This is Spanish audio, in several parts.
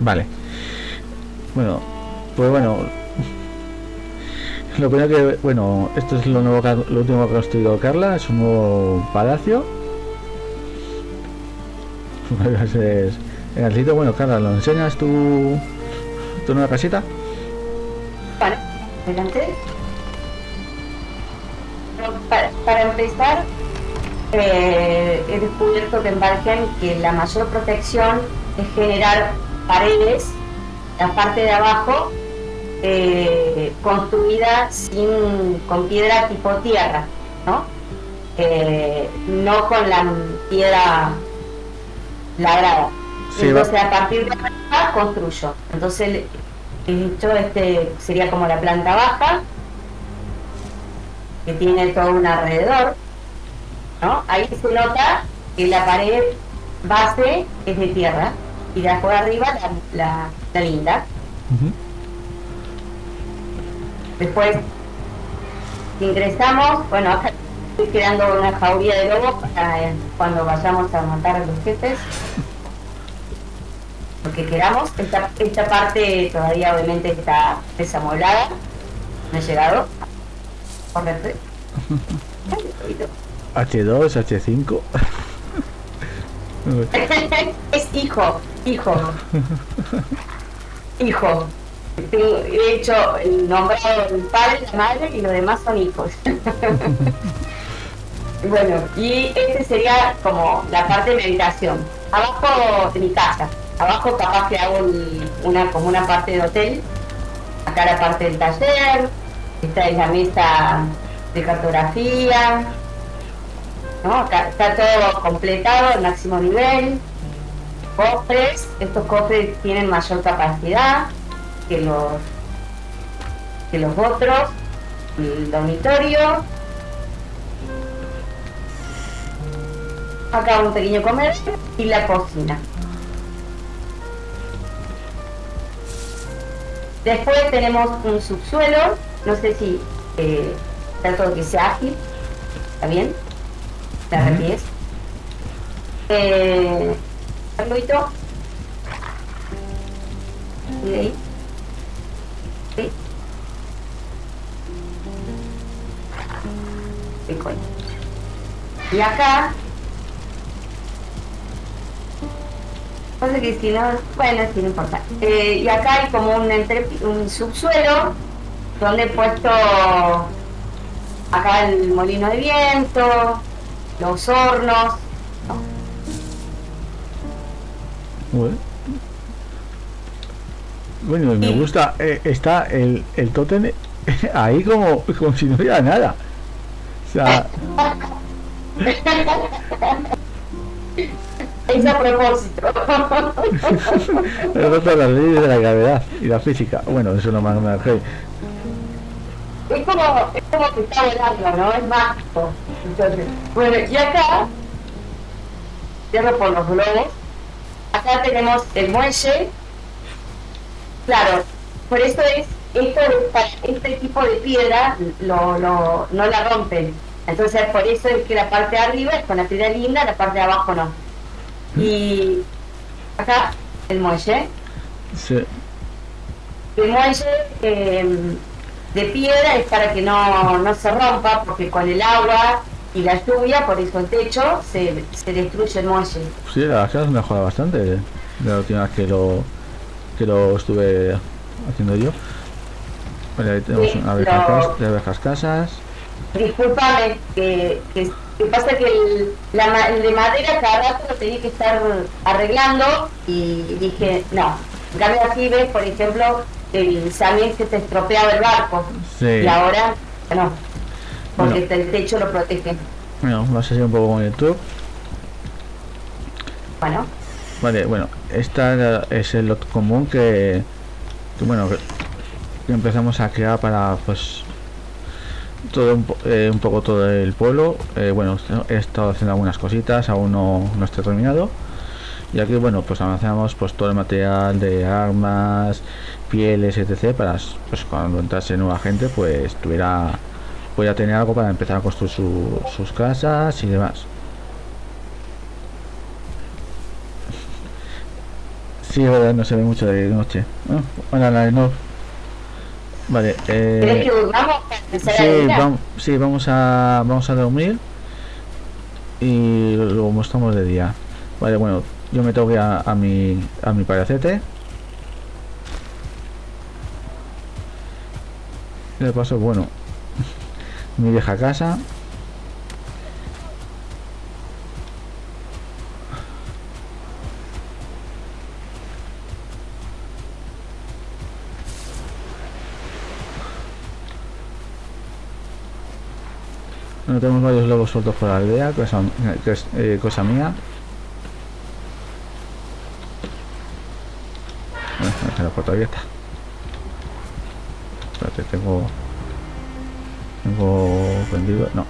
Vale. Bueno, pues bueno. Lo primero que, bueno, esto es lo nuevo, lo último que ha construido Carla, es un nuevo palacio. Es Bueno, Carla, ¿lo enseñas tu, tu nueva casita? Vale, adelante. Para, para empezar, eh, he descubierto que en Valheim que la mayor protección es generar paredes, la parte de abajo, eh, construida sin, con piedra tipo tierra, ¿no? Eh, no con la piedra labrada. Entonces a partir de acá construyo. Entonces hecho este sería como la planta baja, que tiene todo un alrededor, ¿no? Ahí se nota que la pared base es de tierra y de afuera arriba la, la, linda. Después ingresamos, bueno, acá estoy creando una jauría de lobos para cuando vayamos a matar a los jefes. Lo que queramos. Esta, esta parte todavía obviamente está desamoblada. No he llegado. H2, H5. es hijo, hijo. Hijo. He hecho el nombrado del padre, la madre y lo demás son hijos. bueno, y este sería como la parte de meditación. Abajo de mi casa. Abajo capaz que hago una, como una parte de hotel. Acá la parte del taller. Esta es la mesa de cartografía. ¿No? Está todo completado máximo nivel. Cofres. Estos cofres tienen mayor capacidad que los, que los otros. El dormitorio. Acá un pequeño comercio y la cocina. Después tenemos un subsuelo, no sé si eh, trato de que sea ágil, ¿está bien? ¿Te refieres? Eh, Carlito. ¿Y ahí? Sí. Y acá Pasa que si no, bueno, no importa. Eh, y acá hay como un, entre, un subsuelo donde he puesto acá el molino de viento, los hornos. Bueno. me gusta, eh, está el, el tótem ahí como, como si no hubiera nada. O sea... Es a propósito. Las leyes de la gravedad y la física. Bueno, eso no me Es como, es como que está volando, ¿no? Es mágico. Entonces, bueno, y acá, cierro por los globos, acá tenemos el muelle. Claro, por eso es, esto, este tipo de piedra lo, lo, no la rompen. Entonces, por eso es que la parte de arriba es con la piedra linda, la parte de abajo no. Y acá el muelle. Sí. El muelle em, de piedra es para que no, no, se rompa, porque con el agua y la lluvia, por eso el techo, se, se destruye el muelle. Sí, la verdad se mejora bastante de la última vez que lo, que lo estuve haciendo yo. Bueno, ahí tenemos una abejas, de abejas casas. Disculpame, que, que que pasa que el, la, de madera cada rato lo tenía que estar arreglando y dije, no. En cambio aquí ves, por ejemplo, el también que se estropeaba el barco. Y ahora, no. Porque el techo lo protege. Bueno, vamos a hacer un poco con YouTube. Bueno. Vale, bueno, esta es el lot común que, que bueno, que empezamos a crear para pues todo un, eh, un, poco todo el pueblo eh, bueno he estado haciendo algunas cositas aún no, no estoy terminado y aquí bueno pues avanzamos pues todo el material de armas pieles etc para pues cuando entrase nueva gente pues tuviera voy a tener algo para empezar a construir sus casas y demás Sí, es verdad, no se ve mucho de noche. Bueno, bueno la no. Vale, eh. ¿Querés que durmamos para empezar a Sí, vamos, sí, vamos a vamos a dormir y luego mostramos de día. Vale, bueno, yo me tengo que ir a, a mi a mi palacete. De paso, bueno, mi vieja casa. Bueno, tenemos varios lobos sueltos por la aldea, cosa, que es eh, cosa mía. Bueno, la puerta abierta. Espérate, tengo... Tengo prendido... No.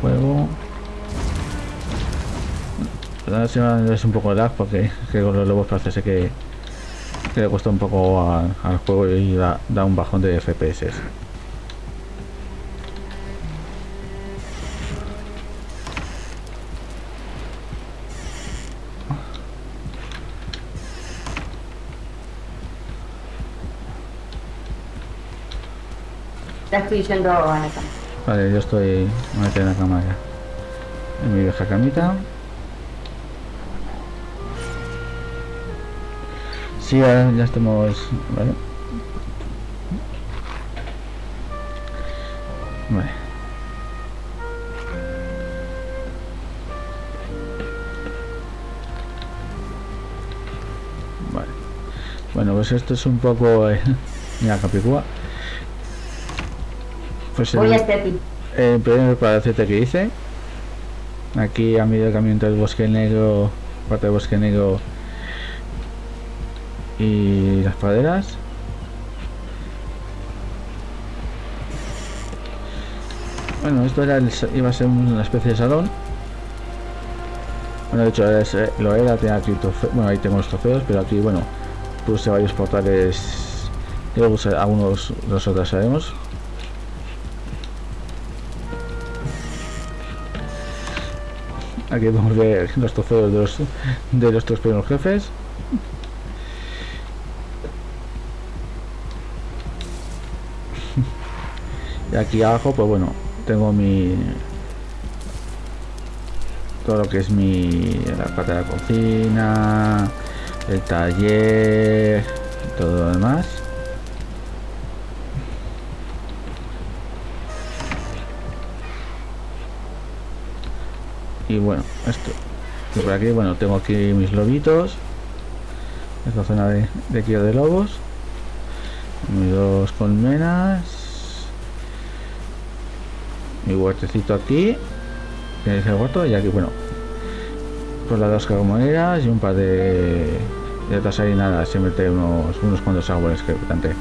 Juego... Me es un poco de lag porque que con los lobos parece que, que le cuesta un poco al juego y da un bajón de FPS. Estoy yendo a la. Vale, yo estoy me metí en la cama ya. En mi vieja camita. Sí, ya, ya estamos. Vale. Vale. Vale. Bueno, pues esto es un poco. eh, mira, Capicúa. Pues el- Voy a hacer ti. el primer palacete que hice aquí a medio camino entre el bosque negro parte del bosque negro y las praderas. Bueno esto era el iba a ser una especie de salón. Bueno de hecho ese- lo era tenía aquí trofe- bueno ahí tengo los trofeos pero aquí bueno puse varios portales luego algunos nosotros sabemos Aquí podemos ver los trofeos de los, de los primeros jefes. Y aquí abajo, pues bueno, tengo mi... Todo lo que es mi... La parte de la cocina, el taller, y todo lo demás. Y bueno esto. Y por aquí bueno tengo aquí mis lobitos. Esta zona de, de de lobos. Mis dos colmenas. Mi huertecito aquí. Que es el huerto y aquí bueno. Pues las dos carboneras y un par de de otras ahí nada se mete unos unos cuantos árboles que planté.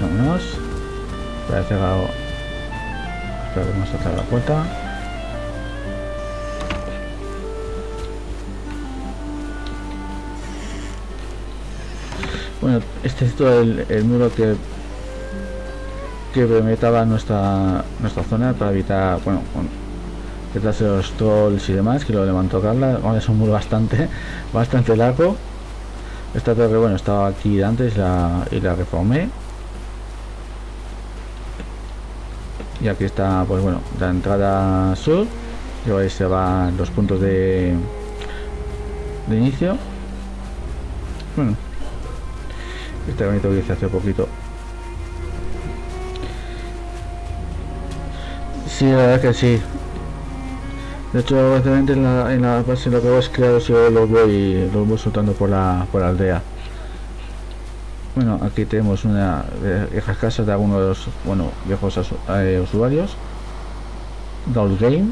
Vámonos. Voy a cerrar A cerrar la puerta. Bueno, este es todo el, muro que que perimetraba nuestra nuestra zona para evitar, bueno, con, detrás de los trolls y demás, que lo levantó Carla. Ahora es un muro bastante bastante largo. Esta torre, bueno, estaba aquí antes y la reformé. Y aquí está pues bueno la entrada sur y ahí se van los puntos de de inicio. Bueno este bonito que hice hace poquito. Sí la verdad que sí. De hecho básicamente en la, en la base lo que hago es yo los voy los voy soltando por la por la aldea bueno, aquí tenemos una viejas casas de algunos bueno, viejos eh, usuarios. Doll Game.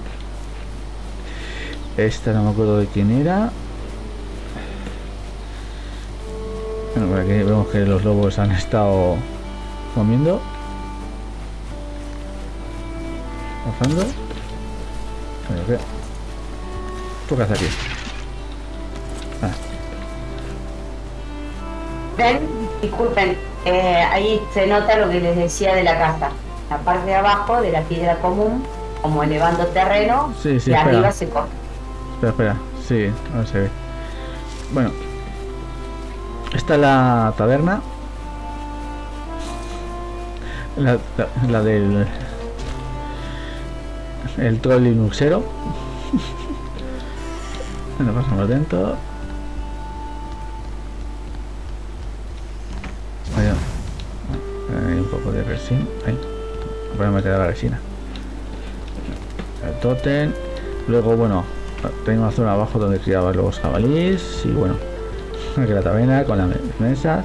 Esta no me acuerdo de quién era. Bueno, por aquí vemos que los lobos han estado comiendo. Cazando. Bueno, ¿qué? ¿Tú qué haces aquí? Ah, disculpen, eh, ahí se nota lo que les decía de la casa. La parte de abajo de la piedra común, como elevando terreno, Sí, sí, y espera. arriba se corta. Espera, espera. Sí, ahora se ve. Bueno. Esta es la taberna. La, la, la del... El troll linuxero. bueno, pasamos dentro. Voy a meter la resina. El totem. Luego, bueno, tengo una zona abajo donde criaba los jabalíes. Y bueno, aquí la taberna con las mesas.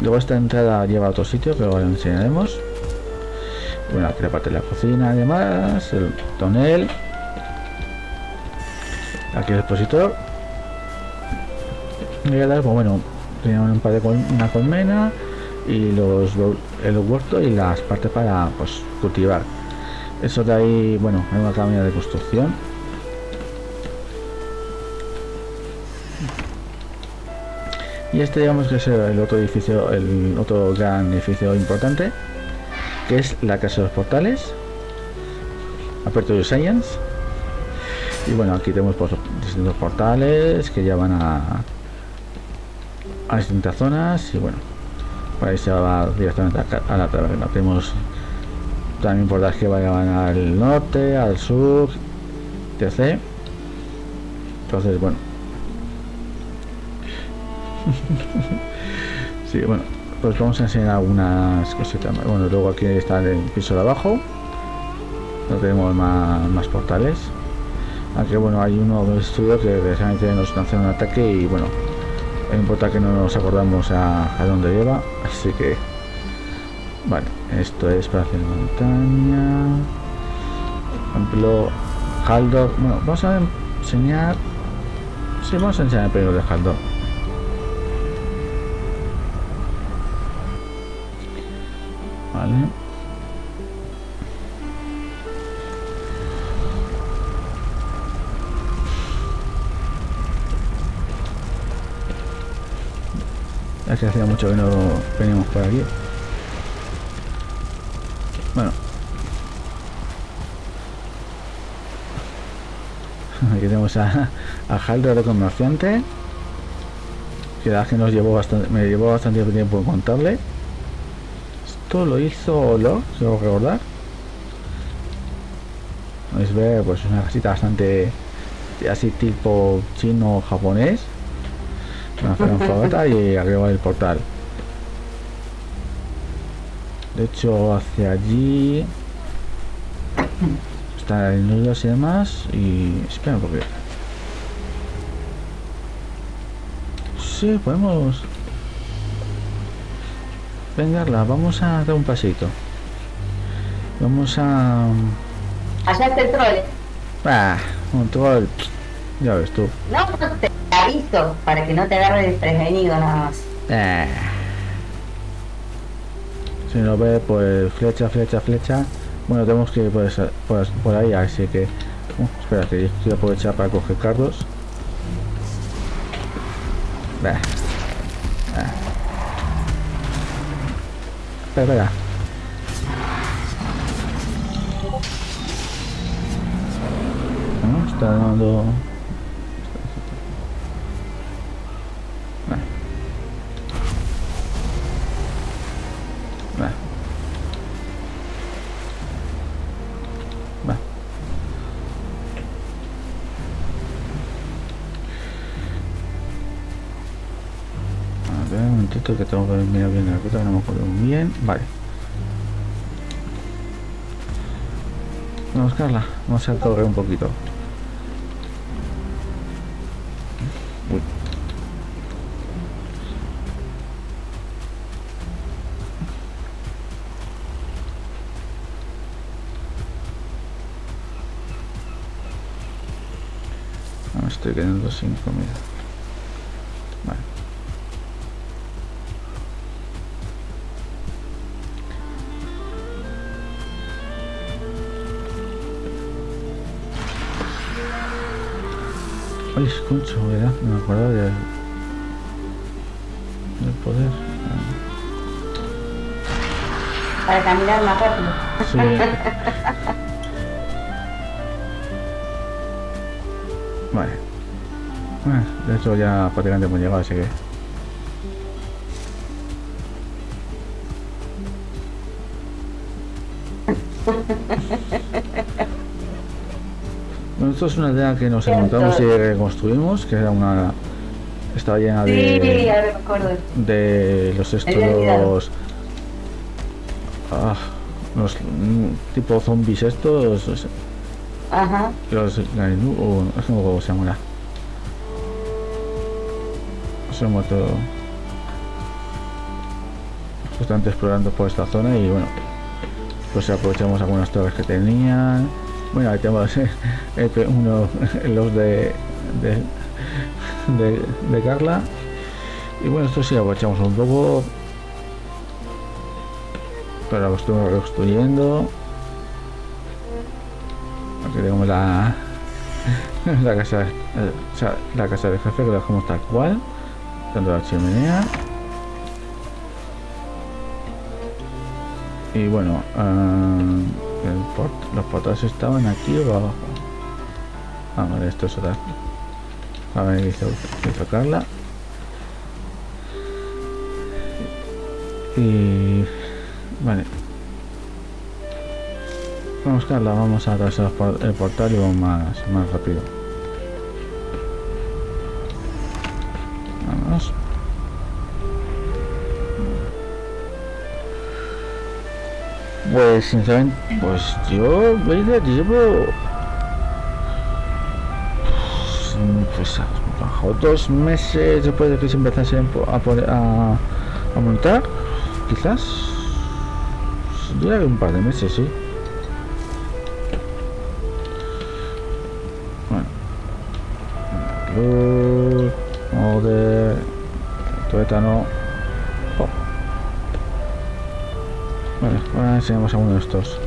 Luego esta entrada lleva a otro sitio que ahora enseñaremos. Bueno, aquí la parte de la cocina además, el tonel. Aquí el expositor. Y pues bueno, tenía un par de una colmena y los el huerto y las partes para pues cultivar. Eso de ahí, bueno, hay una camina de construcción. Y este digamos que es el otro edificio, el otro gran edificio importante, que es la Casa de los Portales, Aperture Science. Y bueno, aquí tenemos pues, distintos portales que llevan a, a distintas zonas y bueno, ahí se va directamente a, la taberna. Tenemos también portales que vayan al norte, al sur, etc. Entonces, bueno. sí, bueno, pues vamos a enseñar algunas cositas Bueno, luego aquí está el piso de abajo. No tenemos más, portales. Aquí, bueno, hay uno de estudio que precisamente nos lanza un ataque y, bueno, no importa que no nos acordamos a, dónde lleva, así que Vale, esto es para hacer montaña. Por ejemplo, Haldor. Bueno, vamos a enseñar. Sí, vamos a enseñar primero de Haldor. Vale. Es que hacía mucho que no veníamos por aquí. Bueno. Aquí tenemos a, a Haldor de comerciante. Que que nos llevó bastante, me llevó bastante tiempo en contarle. Esto lo hizo Lo, quiero recordar. Podéis ver, pues es una casita bastante así tipo chino japonés. Una fogata y arriba el portal. De hecho, hacia allí está el nudo y demás. Y espera, porque sí, podemos. Venga, vamos a dar un pasito. Vamos a. Está el troll. Ah, un troll. Ya ves tú. No, te aviso para que no te agarre desprevenido nada más. Ah. Si no ve, pues flecha, flecha, flecha. Bueno, tenemos que ir por, por, ahí, así que... Uh, espera, que quiero aprovechar para coger carros. Bah. Espera, espera. está dando... ruta, no me muy bien. Vale. Vamos a buscarla. Vamos a correr un poquito. Uy. estoy quedando sin comida. Escucho, ¿verdad? Me acuerdo de... del poder. Para caminar más rápido. Sí. Vale. Bueno, de hecho ya prácticamente hemos llegado, así que... Bueno, esto es una idea que nos encontramos y reconstruimimos, que era una... Estaba llena Sí, de... me acuerdo. de los estos ah, los mm, tipo zombies estos los, Ajá. los Gainu- o no se llama se muerto. Justamente explorando por esta zona y bueno pues aprovechamos algunas torres que tenían bueno ahí tenemos eh, el pe- uno los de de, de, de Carla. Y bueno esto sí aprovechamos un poco. Pero lo estoy reconstruyendo. Aquí tenemos la la casa la casa del jefe que la dejamos tal cual. Tanto la chimenea. Y bueno ah, los portales estaban aquí o abajo. Ah vale esto es otra a ver hizo, hizo Carla y vale. Vamos Carla vamos a atravesar el portal y vamos más, más rápido pues sinceramente pues yo veía llevo pues a dos meses después de que se empezase a, poner- a, a montar quizás yo diría que un par de meses sí. Bueno luz modo tuétano ahora enseñamos a uno de estos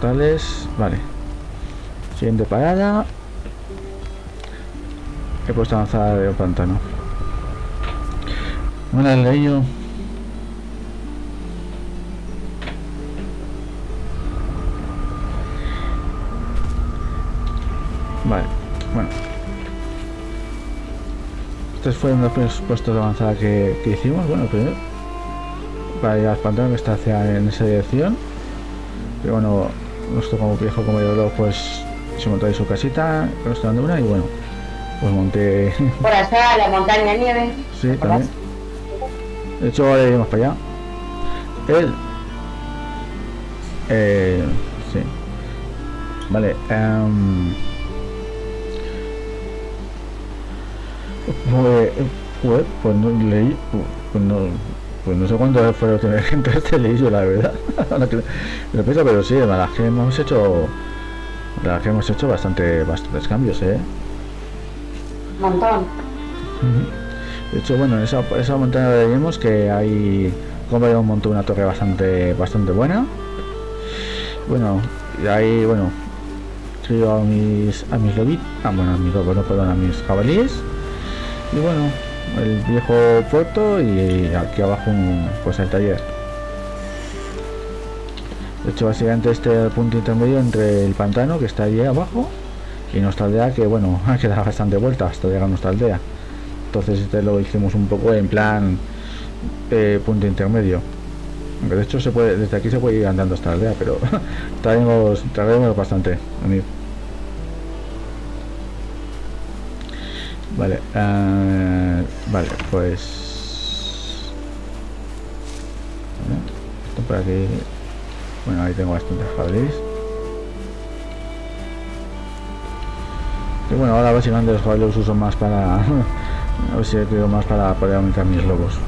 tales vale siguiente parada he puesto avanzada de pantano Hola, leído. Vale, bueno. Estos fueron los primeros puestos de avanzada que, que hicimos. Bueno, primero para ir al pantano que está hacia en esa dirección. Pero bueno, nuestro como viejo como yo pues se montó ahí su casita, con esta una y bueno, pues monté Por allá, la montaña nieve. Sí, también. De hecho, ahora iremos para allá. Él. Eh, sí. Vale. pues, pues, pues no leí. Pues no, pues no sé cuánto fue lo que me gente leí yo, la verdad. Que lo pienso, pero sí, la verdad que hemos hecho. La verdad que hemos hecho bastante, bastantes cambios, eh. Montón. De hecho, bueno, en esa, esa montaña veíamos que hay como un montón una torre bastante bastante buena. Bueno, y ahí, bueno, crío a mis a mis lobitos, ah, bueno, a mis lobos, no, perdón, a mis jabalíes. Y bueno, el viejo puerto y aquí abajo un, pues el taller. De hecho, básicamente este punto intermedio entre el pantano que está allí abajo y nuestra aldea que, bueno, ha quedado bastante vuelta hasta llegar a nuestra aldea. Entonces este lo hicimos un poco en plan eh, punto intermedio. De hecho se puede, desde aquí se puede ir andando hasta la aldea, pero traemos, traemos bastante. venid. Vale, eh, vale, pues esto por aquí. Bueno, ahí tengo bastantes jabalíes. Y bueno, ahora básicamente los jabalíes los uso más para a ver si he creo más para poder aumentar mis lobos.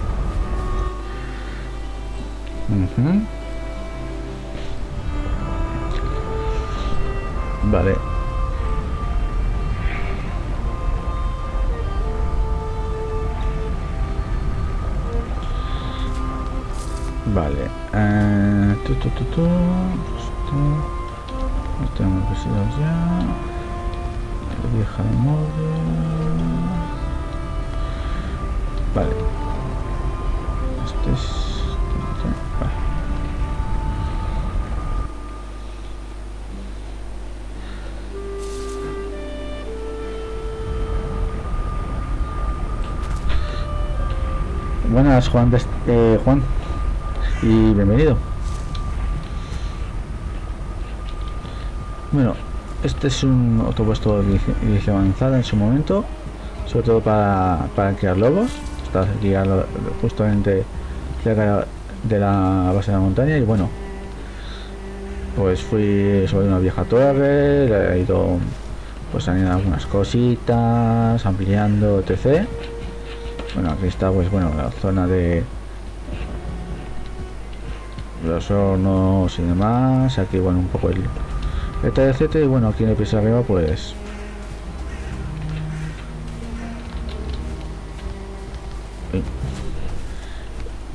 Vale. Vale. Eh, tu, tu, tu, tu. Esto. Esto hemos visitado ya. La vieja de móvil. Vale. Este es. Este, este, vale. Buenas, Juan. De, Eh, Juan y bienvenido. Bueno, este es un otro puesto de avanzada en su momento, sobre todo para, para crear lobos. Está aquí justamente cerca de la base de la montaña y bueno, pues fui sobre una vieja torre, le he ido pues añadiendo algunas cositas, ampliando, etc. Bueno, aquí está pues bueno la zona de los hornos y demás, aquí bueno un poco el etc y bueno aquí en el piso arriba pues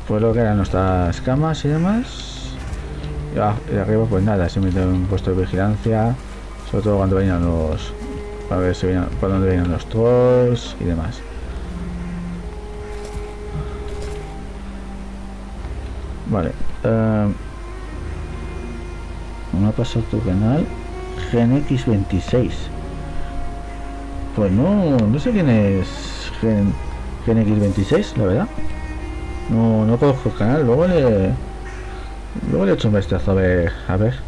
pues lo que eran nuestras camas y demás y arriba pues nada, simplemente un puesto de vigilancia, sobre todo cuando venían los para ver si venían, por dónde venían los trolls y demás. Vale. Uh, me ha pasado tu canal GenX26. Pues no, no sé quién es Gen, GenX26, la verdad. No, no conozco el canal, luego le Luego le he hecho un vistazo a ver. A ver.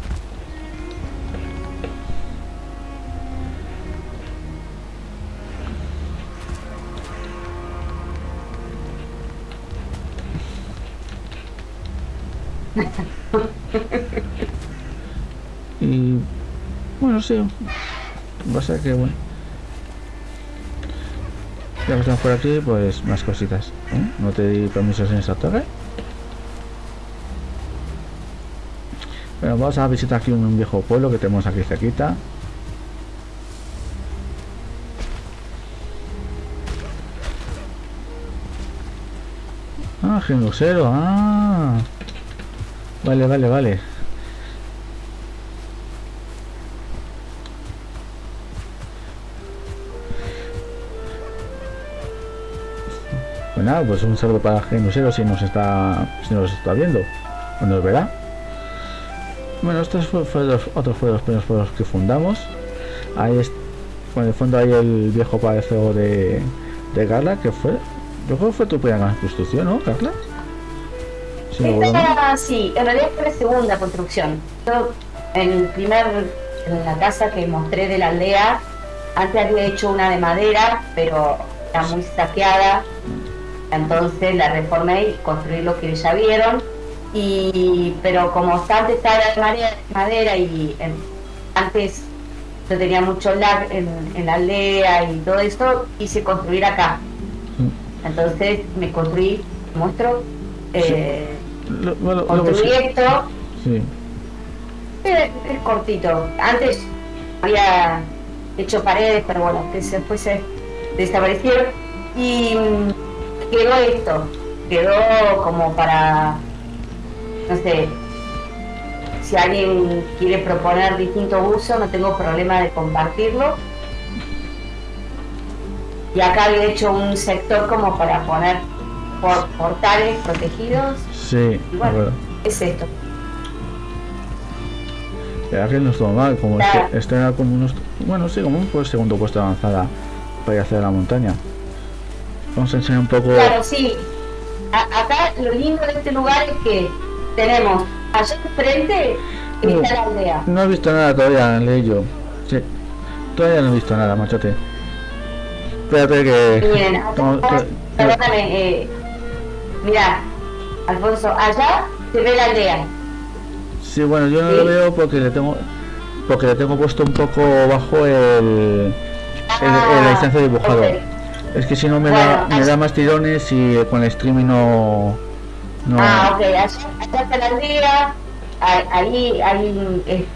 Va a ser que bueno. Ya que estamos por aquí, pues más cositas. ¿eh? No te di permisos en esta torre. Bueno, vamos a visitar aquí un viejo pueblo que tenemos aquí cerquita. Ah, genusero, ah. Vale, vale, vale. Bueno, pues un saludo para Genusero si nos está si nos está viendo o nos verá. Bueno, estos fueron los, otros fueron los primeros pueblos que fundamos. Ahí es, en el fondo hay el viejo palacio de, de Carla, que fue, yo creo que fue tu primera construcción, ¿no, Carla? Sí, Esta, sí, en realidad fue la segunda construcción. Yo, en el primer, en la casa que mostré de la aldea, antes había hecho una de madera, pero era muy saqueada. Entonces la reformé y construí lo que ya vieron. Y pero como antes estaba la madera y antes yo tenía mucho lag en, la aldea y todo esto quise construir acá. Mm. entonces me construí muestro eh, construí esto. Es, cortito. Antes había hecho paredes pero bueno que después se desaparecieron. Y mm, quedó esto quedó como para no sé, si alguien quiere proponer distinto uso, no tengo problema de compartirlo. Y acá había hecho un sector como para poner portales protegidos. Sí, bueno, es esto. Ya que no estuvo mal, como este, este, era como unos, bueno, sí, como un pues, segundo puesto de avanzada para ir hacia la montaña. Vamos a enseñar un poco. Claro, sí. acá lo lindo de este lugar es que tenemos allá enfrente no, la aldea. No he visto nada todavía, leí yo. Sí. Todavía no he visto nada, machote. Espérate que. Miren, perdóname, eh, mira, Alfonso, allá se ve la aldea. Sí, bueno, yo no lo veo porque le tengo porque le tengo puesto un poco bajo el, el, la distancia dibujado. Es que si no me, da, me da más tirones y con el streaming no Ah, ok, allá, está la aldea, ahí hay, eh,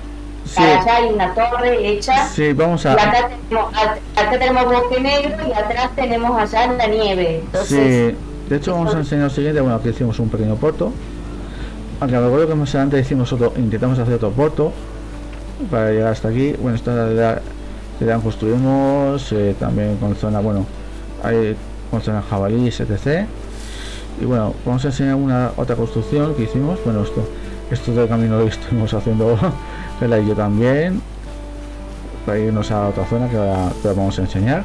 allá hay una torre hecha. Sí, vamos a... Y acá tenemos, acá tenemos bosque negro y atrás tenemos allá la nieve. Entonces, sí, de hecho vamos a enseñar lo siguiente, bueno, aquí hicimos un pequeño puerto. Aunque recuerdo que más adelante hicimos otro, intentamos hacer otro puerto para llegar hasta aquí. Bueno, esta la que construimos, eh, también con zona, bueno, hay con zona jabalíes, etc. Y bueno vamos a enseñar una otra construcción que hicimos. Bueno esto esto del camino lo estuvimos haciendo Vela y yo también. Para irnos a otra zona que ahora, vamos a enseñar.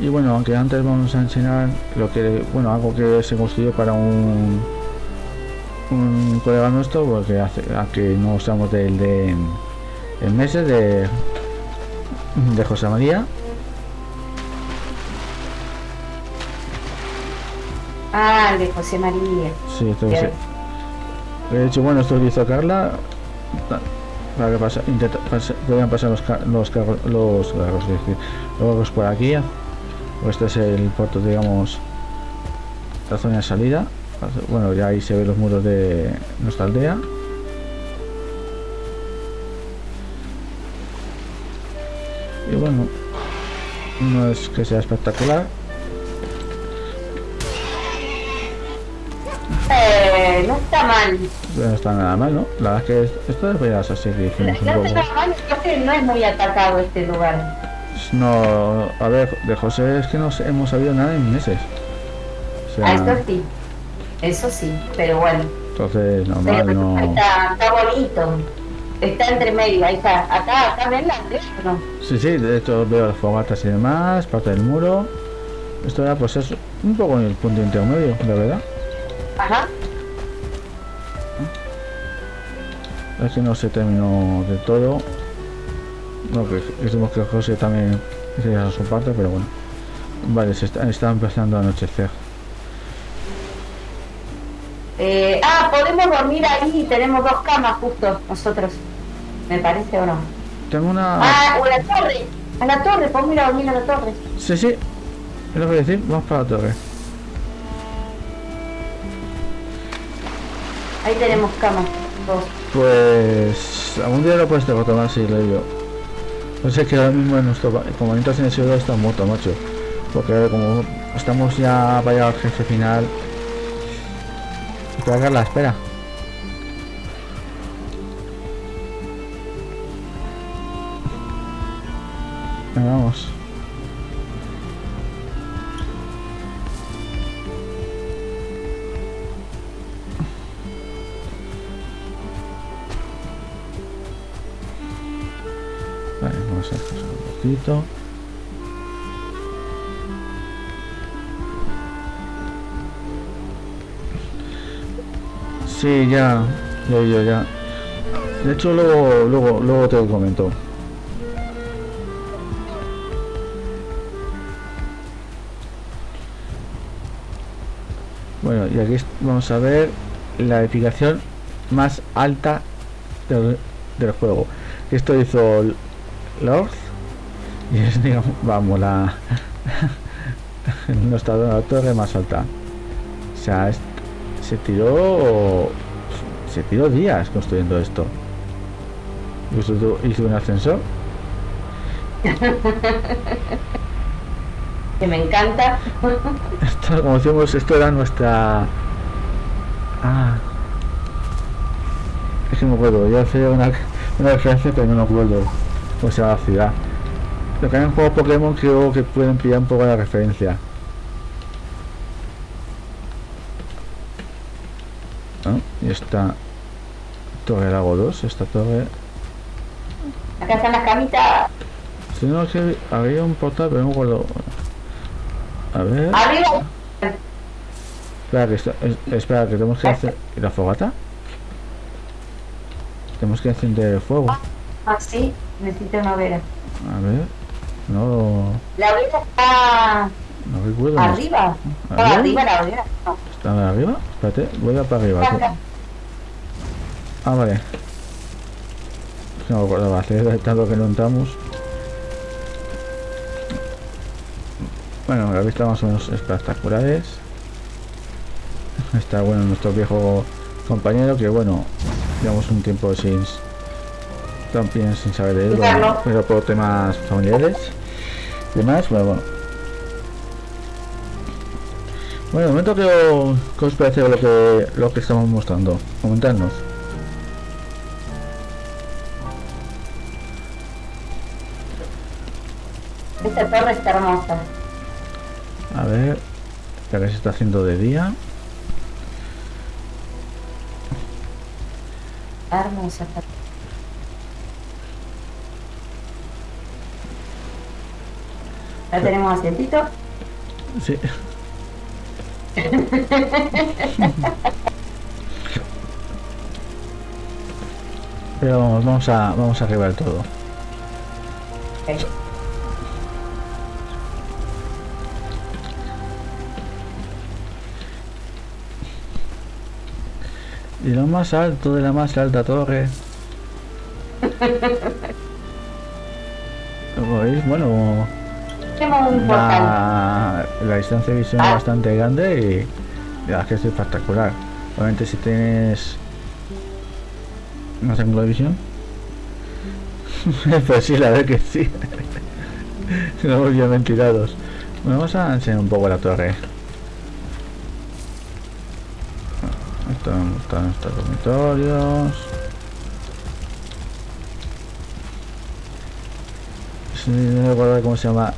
Y bueno, aunque antes vamos a enseñar lo que, bueno, algo que se construyó para un un colega nuestro porque hace que no estamos del de en meses de de José María Ah, el de José María. sí, esto de hecho bueno esto lo hizo Carla pa- para que pasa, intenta, pasa- puedan pasar los los carros los carros los por aquí. Este es el puerto digamos la zona de salida. Bueno ya ahí se ven los muros de nuestra aldea. Y bueno no es que sea espectacular No está mal. no está nada mal no la verdad es que es- esto debería ser así que No hicimos un poco no es muy atacado este lugar. no a ver de José es que no hemos sabido nada en meses o sea, Ah, eso sí. Eso sí, pero bueno. entonces normal no está, está bonito. Está entre medio, ahí está. Acá, acá ven la ¿no? Sí, sí, de hecho veo las fogatas y demás, parte del muro. Esto era pues es un poco en el punto intermedio, la verdad. Ajá. Es que no se terminó de todo. No, que decimos que José también hiciera su parte, pero bueno. Vale, se está, está empezando a anochecer. Eh, ah, podemos dormir ahí. Tenemos dos camas justo nosotros. Me parece o no. Tengo una... Ah, o la torre. A la torre, podemos ir a dormir a la torre. Sí, sí. Es lo que a decir, vamos para la torre. Ahí tenemos camas. Dos. Pues algún día lo puedes retomar si lo digo. No sé que ahora mismo en nuestro pa- comandante en el cielo está muerto, macho. Porque como estamos ya para llegar al jefe final. Espera, Carla, espera. Venga, vamos. Sí, ya, ya, ya, ya. De hecho, luego, luego, luego te lo comento. Bueno, y aquí vamos a ver la edificación más alta del, del juego. Esto hizo Lord y es, digamos, vamos, la nuestra la torre más alta. O sea, es- se tiró se tiró días construyendo esto. Hizo, hizo un ascensor. Que me encanta. Esto, como decimos, esto era nuestra. Ah. Es que no me acuerdo. Yo hacía una, una referencia, pero no me acuerdo cómo se llama la ciudad. Lo que hay en juego Pokémon creo que pueden pillar un poco la referencia. ¿No? Y esta Torre Lago 2, esta torre. Acá están las camitas. Si no, que había un portal, pero no acuerdo. A ver. Arriba. Espera, que, esto- es- espera, que tenemos que hacer. ¿y ¿La fogata? Tenemos que encender el fuego. Ah, sí. Necesito una hoguera. A ver. No, La hoguera está no recuerdo. no. arriba. Estaba ¿Arriba? arriba la hoguera. No. ¿Está arriba? Espérate, voy a para arriba. Acá. Ah, vale. No me acordaba, hace tanto que no entramos. Bueno, la vista más o menos espectaculares. Está bueno nuestro viejo compañero que bueno, llevamos un tiempo sin también sin saber de él, bueno, pero por temas familiares y demás, bueno, bueno. Bueno, de momento que, o- ¿qué os parece lo que lo que estamos mostrando? Comentadnos. Esta torre está hermosa. A ver, ya que se está haciendo de día. Hermosa Ya tenemos asientito. Sí. Pero vamos, vamos a vamos a arreglar todo. Ok. Y lo más alto de la más alta torre. Como veis, bueno, Un la, la distancia de visión es Ah. bastante grande y la que es espectacular. Obviamente si tienes más ángulo de visión. pues sí, la verdad que sí. Estamos bien ventilados. Bueno, vamos a enseñar un poco la torre. Esto están nuestros dormitorios. No recuerdo cómo se llama.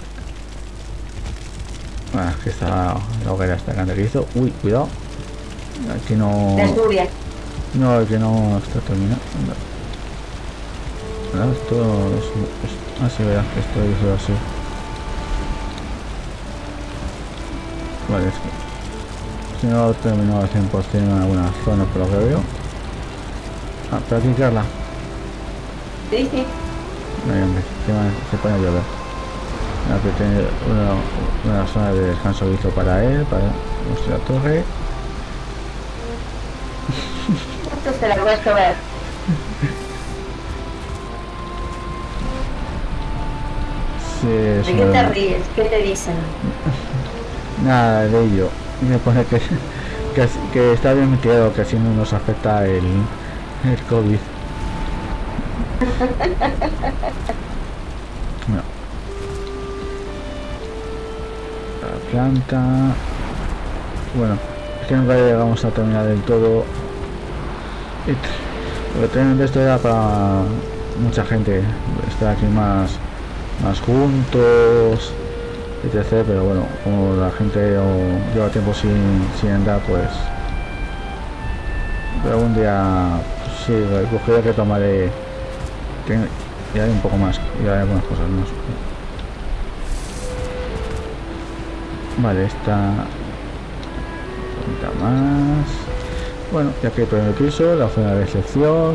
Ah, que está la hoguera esta grande que hizo. Uy, cuidado. Aquí no. De. No, que no está terminado. No, esto es, es- ah, verás que esto hizo así. Vale, es que si no he terminado al 100% en algunas zonas por lo que veo. Ah, pero aquí Carla. Sí, sí. No hombre, se pone a llover. Que tiene una, una zona de descanso hizo para él, para nuestra torre. Esto se la voy a es ¿De qué te ríes? ¿Qué te dicen? Nada de ello. Me pone que, que, está bien metido, que así no nos afecta el, el COVID. Bueno, es que nunca llegamos a terminar del todo. Lo que esto era para mucha gente. Estar aquí más, más juntos etc. Pero bueno, como la gente lleva tiempo sin, sin andar, pues. Pero algún día, pues, sí, cogeré que tomaré. Y haré un poco más, y haré algunas cosas más. Vale, esta. Más. Bueno, ya que el primer piso, la zona de recepción.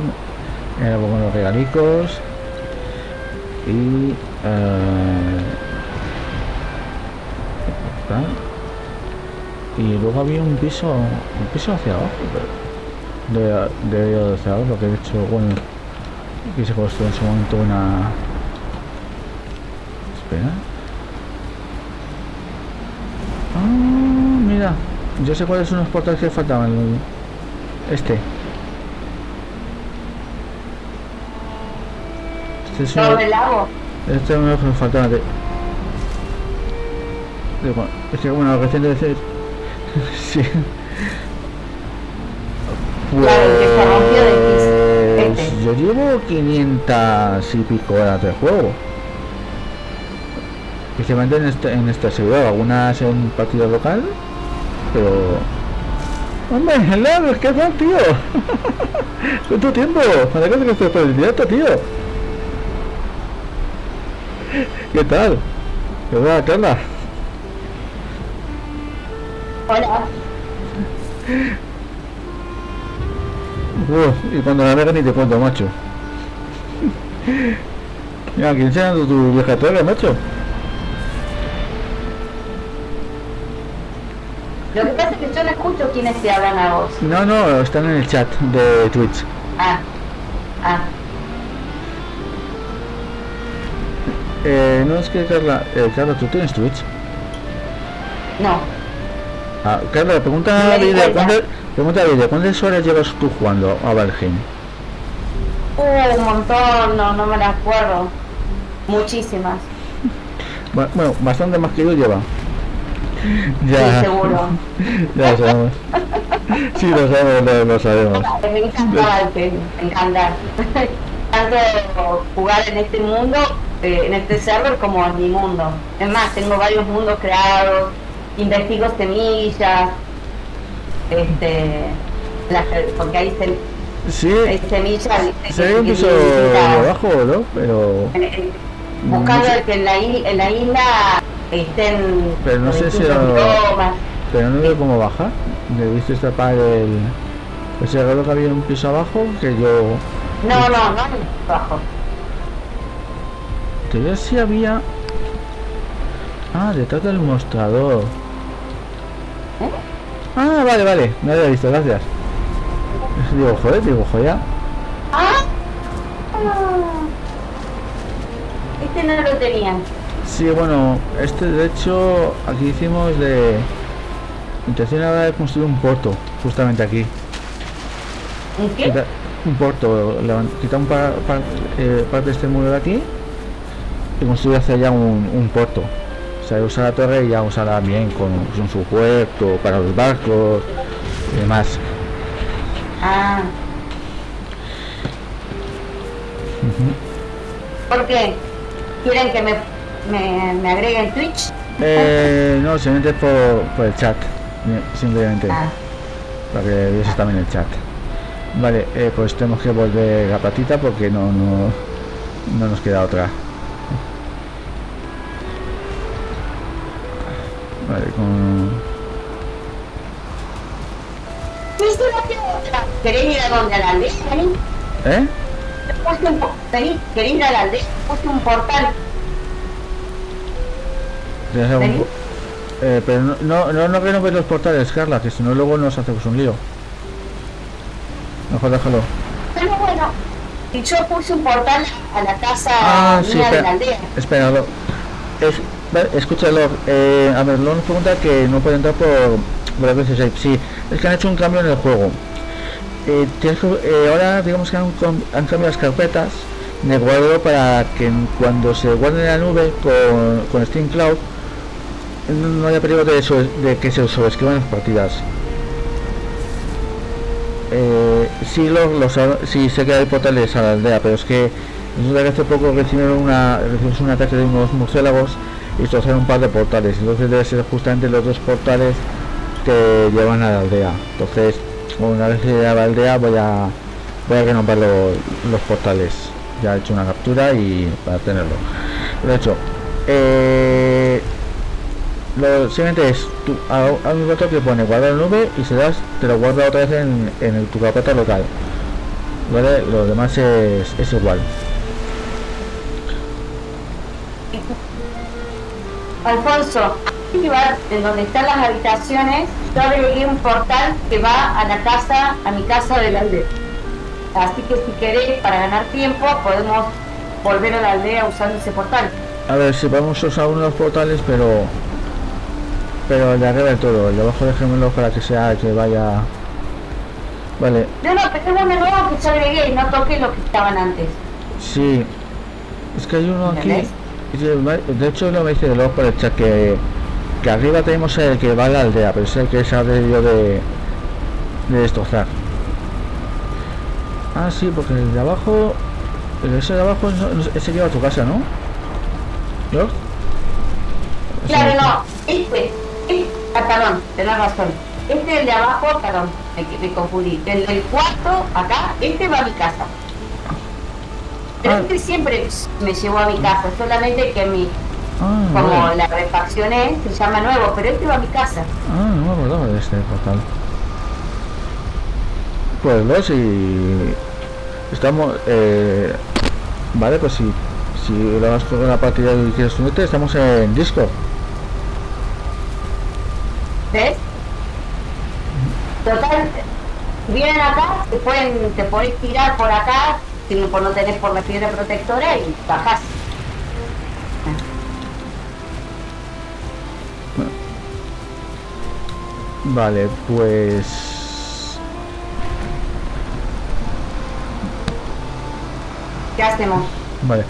Ahora pongo los regalicos. Y. eh. Y luego había un piso, un piso hacia abajo, pero de, de hacia abajo, que de hecho, bueno, que se construyó en su momento una... Espera. Mira, yo sé cuáles son los portales que faltaban. Este. Este es uno- ¿Todo el lago? este es uno que me faltaban de... de bueno, es que bueno, recién de decir... sí. Claro. Pues Este. yo llevo 500 y pico horas de juego. Especialmente en este, en este servidor, algunas en partido local, pero... Hombre, helado, que tal, tío. ¿Cuánto tiempo? ¿Para qué te estoy por el directo, tío? ¿Qué tal? ¿Qué va, Carla? Hola. Uf, y cuando la vega ni te cuento, macho. Mira, aquí enseñando tu vieja torre, macho. Lo que pasa es que yo no escucho quiénes te hablan a vos. No, no, están en el chat de Twitch. Ah. Ah. Eh, no es que Carla, eh, Carla, ¿tú tienes Twitch? No. Ah, Carla, pregunta a Lidia, cuenta. ¿cuántas- pregunta a ¿cuántas horas llevas tú jugando a Valheim? Uh, un montón, no, no me acuerdo. Muchísimas. Bueno, bueno, bastante más que yo lleva. Sí, Ya, seguro. ya lo sabemos. Sí, lo sabemos, lo, lo sabemos. Me encanta Valheim, me encanta. Tanto jugar en este mundo, eh, en este server, como en mi mundo. Es más, tengo varios mundos creados, investigo semillas, este, las- porque hay, sem- Sí, hay semillas. se ve distintas- abajo, ¿no? Pero... eh, eh, Buscando que en la, en la isla estén... Pero no sé si lo-. Pero no veo cómo bajar. Debiste tapar el... Ese reloj que había un piso abajo que yo... No, no, no, bajo. Que yo sí había... Ah, detrás del mostrador. ¿Eh? Ah, vale, vale. No había visto, gracias. Digo, joder, digo, joya. ¡Ah! Este no lo tenían. Sí, bueno, este de hecho aquí hicimos de... Intención ahora de construir un puerto, justamente aquí. ¿Un qué? Quita- un puerto, quitar un par, par- eh, parte de este muro de aquí y construir hacia allá un, un puerto. O sea, usar la torre y ya usarla bien con, con su puerto, para los barcos y demás. Ah, ¿por qué? ¿Quieren que me, me, me agreguen Twitch? Eh, no, simplemente por, por el chat. eh, Simplemente. Ah, para que vieses también el chat. Vale, eh, pues tenemos que volver la patita porque no, no, no nos queda otra. Vale, con... ¿Viste la que otra? ¿Querés ir a donde la aldea? ¿Eh? Vení, ¿querés ir a la aldea? Puse un portal. ¿Tienes algún Vení. po- Eh, pero no, no, no, no renoves los portales, Carla, que si no luego nos hacemos un lío. Mejor déjalo. Pero bueno, y yo puse un portal a la casa Ah, sí, mía de la aldea. Espéralo. Es, escúchalo. Eh, a ver, nos pregunta que no puede entrar por, seis. Sí, es que han hecho un cambio en el juego. Eh, eh, ahora digamos que han, han cambiado las carpetas de guardo para que cuando se guarde en la nube con, con Steam Cloud no, haya peligro de, sobre- de que se sobreescriban las partidas. Eh, sí, los, los, sí sé que hay portales a la aldea, pero es que resulta hace poco recibieron una, recibimos un ataque de unos murciélagos y destrozaron un par de portales. Entonces debe ser justamente los dos portales que llevan a la aldea. Entonces, una vez que a la aldea voy a voy a renovar lo- los portales. Ya he hecho una captura y para tenerlo. Lo he hecho. Eh, lo siguiente es tú, a, a un botón que pone guardar nube y si das te lo guarda otra vez en, en el- tu carpeta local vale lo demás es, es igual Alfonso, arriba, en donde están las habitaciones, yo agregué un portal que va a la casa, a mi casa de la aldea. Así que si querés, para ganar tiempo, podemos volver a la aldea usando ese portal. a ver si podemos usar uno de los portales pero pero el de arriba del todo. El de abajo dejémoslo para que sea que vaya. Vale. No, no, pero es uno nuevo que yo agregué y no toqué lo que estaban antes. sí. Es que hay uno aquí de hecho lo me dice luego por el chat que que arriba tenemos el que va a la aldea pero es el que se ha debido de de destrozar. Ah sí porque el de abajo el ese de abajo ese lleva a tu casa ¿no? ¿no? Claro, no, este, este, ah, perdón, tenés razón. Este es el de abajo, perdón, me, me confundí. El del cuarto, acá, este va a mi casa. Pero Ah. este siempre me llevó a mi casa, solamente que mi, ah, como vale. la refaccioné, se llama nuevo, pero este va a mi casa. Ah, no me acordaba de este portal. Pues lo si estamos eh, vale pues si si lo vas con la partida y quieres unirte estamos en Discord ¿Ves? Total, vienen acá, te pueden, te podés tirar por acá, si no, por no tenés por la piedra protectora y bajás. vale pues ¿Qué hacemos? vale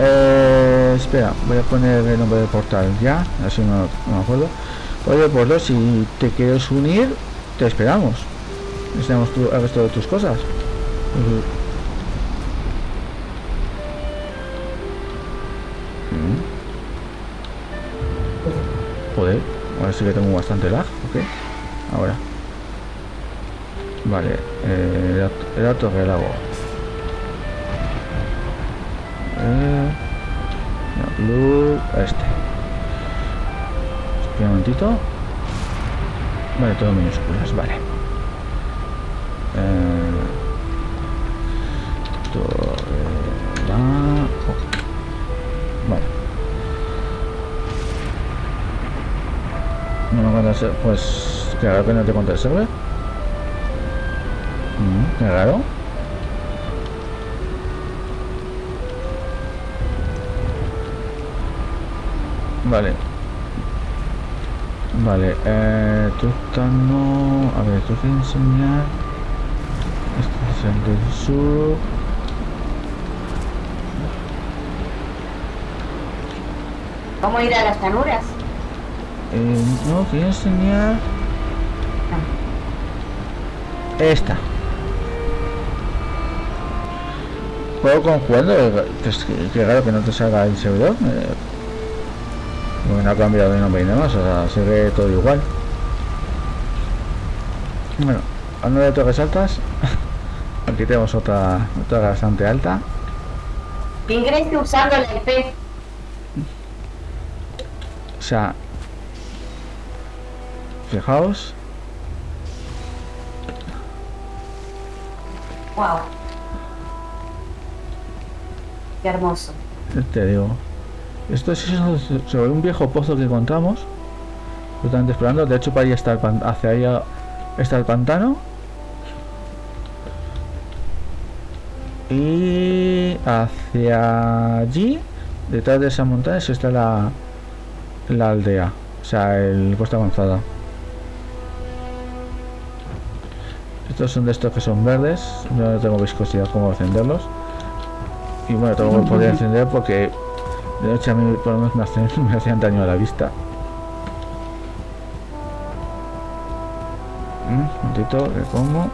eh, espera voy a poner el nombre del portal ya así no, no me acuerdo oye pues lo, si te quieres unir te esperamos enseñamos tu, el resto de tus cosas. Joder, ahora sí que tengo bastante lag, ok. Ahora. Vale, eh, el, aut- el autorrelago. Eh, loop, este. Un momentito. Vale, todo minúsculas, vale. Eh, eh, oh. Vale. No me eh, pues, raro que no te el server. Mm, qué raro. Vale. Vale, eh, tú estás no... A ver, tú que enseñar... Este es el del sur... ¿Cómo ir a las llanuras? Eh, no, quiero enseñar... Esta. Juego con jugando, eh, que es que, que raro que no te salga el servidor. Eh, porque no ha cambiado de nombre y demás, o sea, sigue todo igual. Bueno, hablando de torres altas, aquí tenemos otra, otra bastante alta. Ingrese usando la IP. O sea, fijaos, Wow. Qué hermoso. te digo, esto es sobre un viejo pozo que encontramos, justamente explorando, de hecho para allá está el pan- hacia allá está el pantano. Y hacia allí, detrás de esas montañas, está la, la aldea, o sea, el costa avanzada. Estos son de estos que son verdes, yo no tengo viscosidad como encenderlos. Y bueno, tengo que poder encender porque de noche a mí por lo menos me hacían daño a la vista. Mm, Un momentito, le pongo.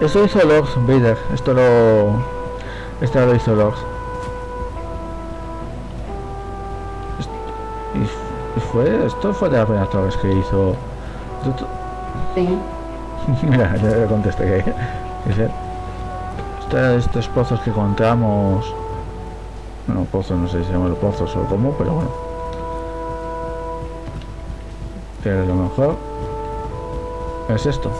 Esto hizo Lord Vader, esto lo... Esto lo hizo Lord. Fue, esto fue de la primera vez que hizo... Sí. Mira, ya le contesté que... sí. Esta- estos pozos que encontramos... Bueno, pozos, no sé si se llaman los pozos o cómo, pero bueno. Pero lo mejor es esto.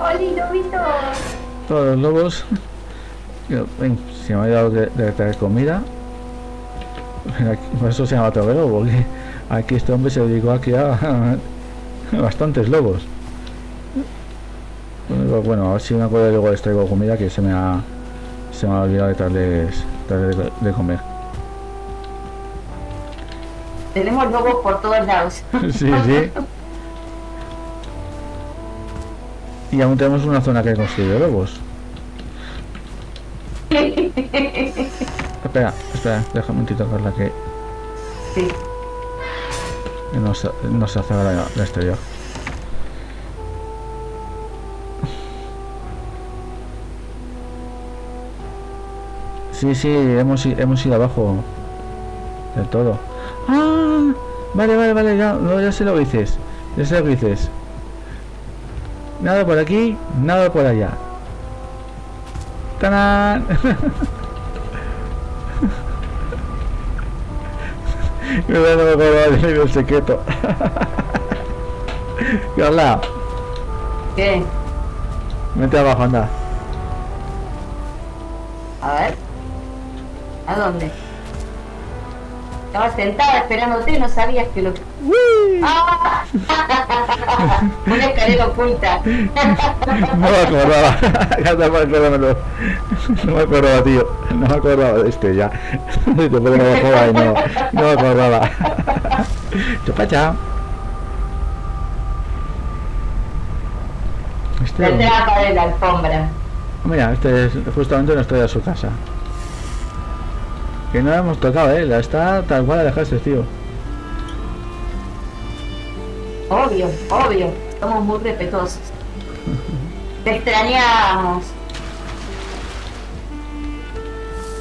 ¡Holi, lobitos! Todos los lobos. Ven, se me ha olvidado de, de traer comida. Por eso se llama Toguero, porque aquí este hombre se dedicó aquí a, bastantes lobos. Bueno, a ver si me acuerdo y luego les traigo comida que se me ha se me ha olvidado de traerles de, de comer. Tenemos lobos por todos lados. Sí, sí. Y aún tenemos una zona que construir lobos. Espera, espera, déjame un momentito Carla que Sí. no se, no se hace ahora la exterior. Sí, sí, hemos, hemos ido abajo del todo. ¡Ah! Vale, vale, vale, ya, no, ya sé lo que dices. Ya sé lo que dices. Nada por aquí, nada por allá. ¡Tarán! Me voy a no me acordaba del el secreto. Carla, ¿Qué? vete abajo, anda. A ver. ¿A dónde? Estaba sentada esperándote y no sabías que lo... ¡Ah! Una escalera oculta. No me acordaba. Carla, acuérdamelo. No me acordaba, tío. No me acordaba de este ya. Te no me acordaba y no, no me acordaba. Chupa, chao. Este, La trampa de la alfombra. mira, este es justamente nuestra de su casa. Que no la hemos tocado, eh. La está tal cual la dejaste, tío. Obvio, obvio. Somos muy respetuosos. Te extrañamos.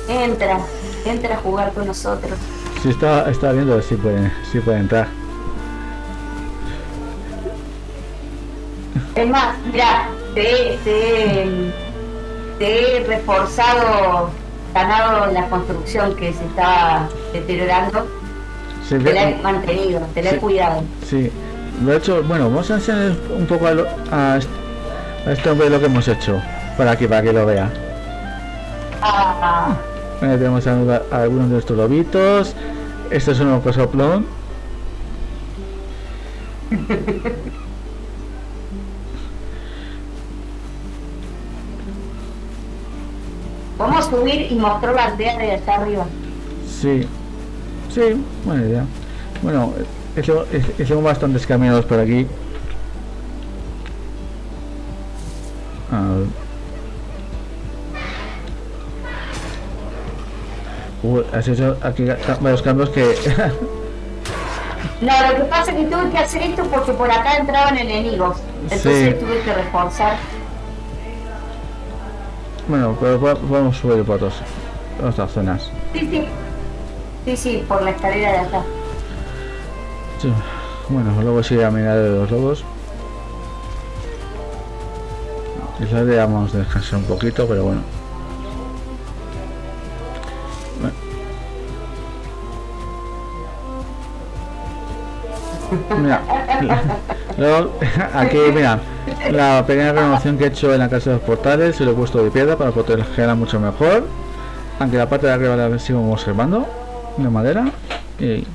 Entra, entra a jugar con nosotros. Sí, está, está viendo si puede, si puede entrar. Es más, mira, te, te, te he reforzado, ganado la construcción que se estaba deteriorando. Sí, Te la he mantenido, te la he cuidado. sí. De hecho, bueno, vamos a enseñar un poco a, lo- a a este hombre lo que hemos hecho. Para aquí, para que lo vea. Ah, Bueno, tenemos a, a algunos de estos lobitos. Este es un cosoplón. vamos a subir y mostrar la aldea de allá arriba. Sí, sí, buena idea. Bueno, hice- hicimos bastantes caminos por aquí. A ver. Uy, has hecho aquí varios cambios que... No, lo que pasa es que tuve que hacer esto porque por acá entraban enemigos. Entonces Sí. tuve que reforzar. bueno, pero po- podemos subir por otros, otras zonas. Sí, sí. Sí, sí, por la escalera de allá. Bueno, luego sí a mirar de los lobos. Quizás debamos descansar un poquito, pero bueno. Mira, aquí mira, la pequeña renovación que he hecho en la casa de los portales, se lo he puesto de piedra para protegerla mucho mejor. Aunque la parte de arriba la sigo observando, de madera. Y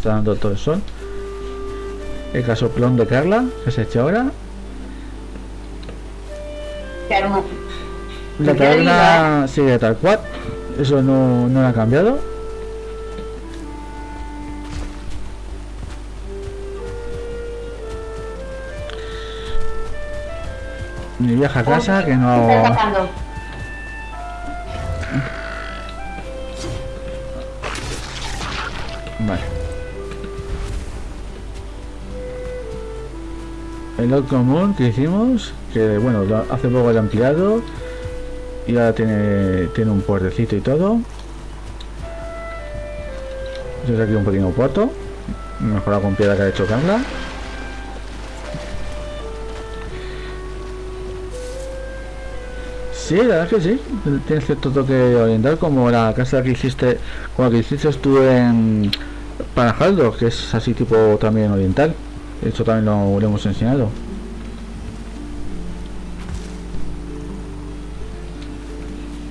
está dando todo el sol. El casoplón de Carla, que se ha hecho ahora. La taberna sigue tal cual. Eso no, no ha cambiado. Mi vieja casa que ¿Qué está no... El lot común que hicimos, que bueno, hace poco lo he ampliado y ahora tiene, tiene un puertecito y todo. Desde aquí un pequeño puerto, mejorado con piedra que ha hecho Carla. Sí, la verdad es que sí, tiene cierto toque oriental como la casa que hiciste, como que hiciste tú en Panajaldo, que es así tipo también oriental. Hecho también lo, lo hemos enseñado.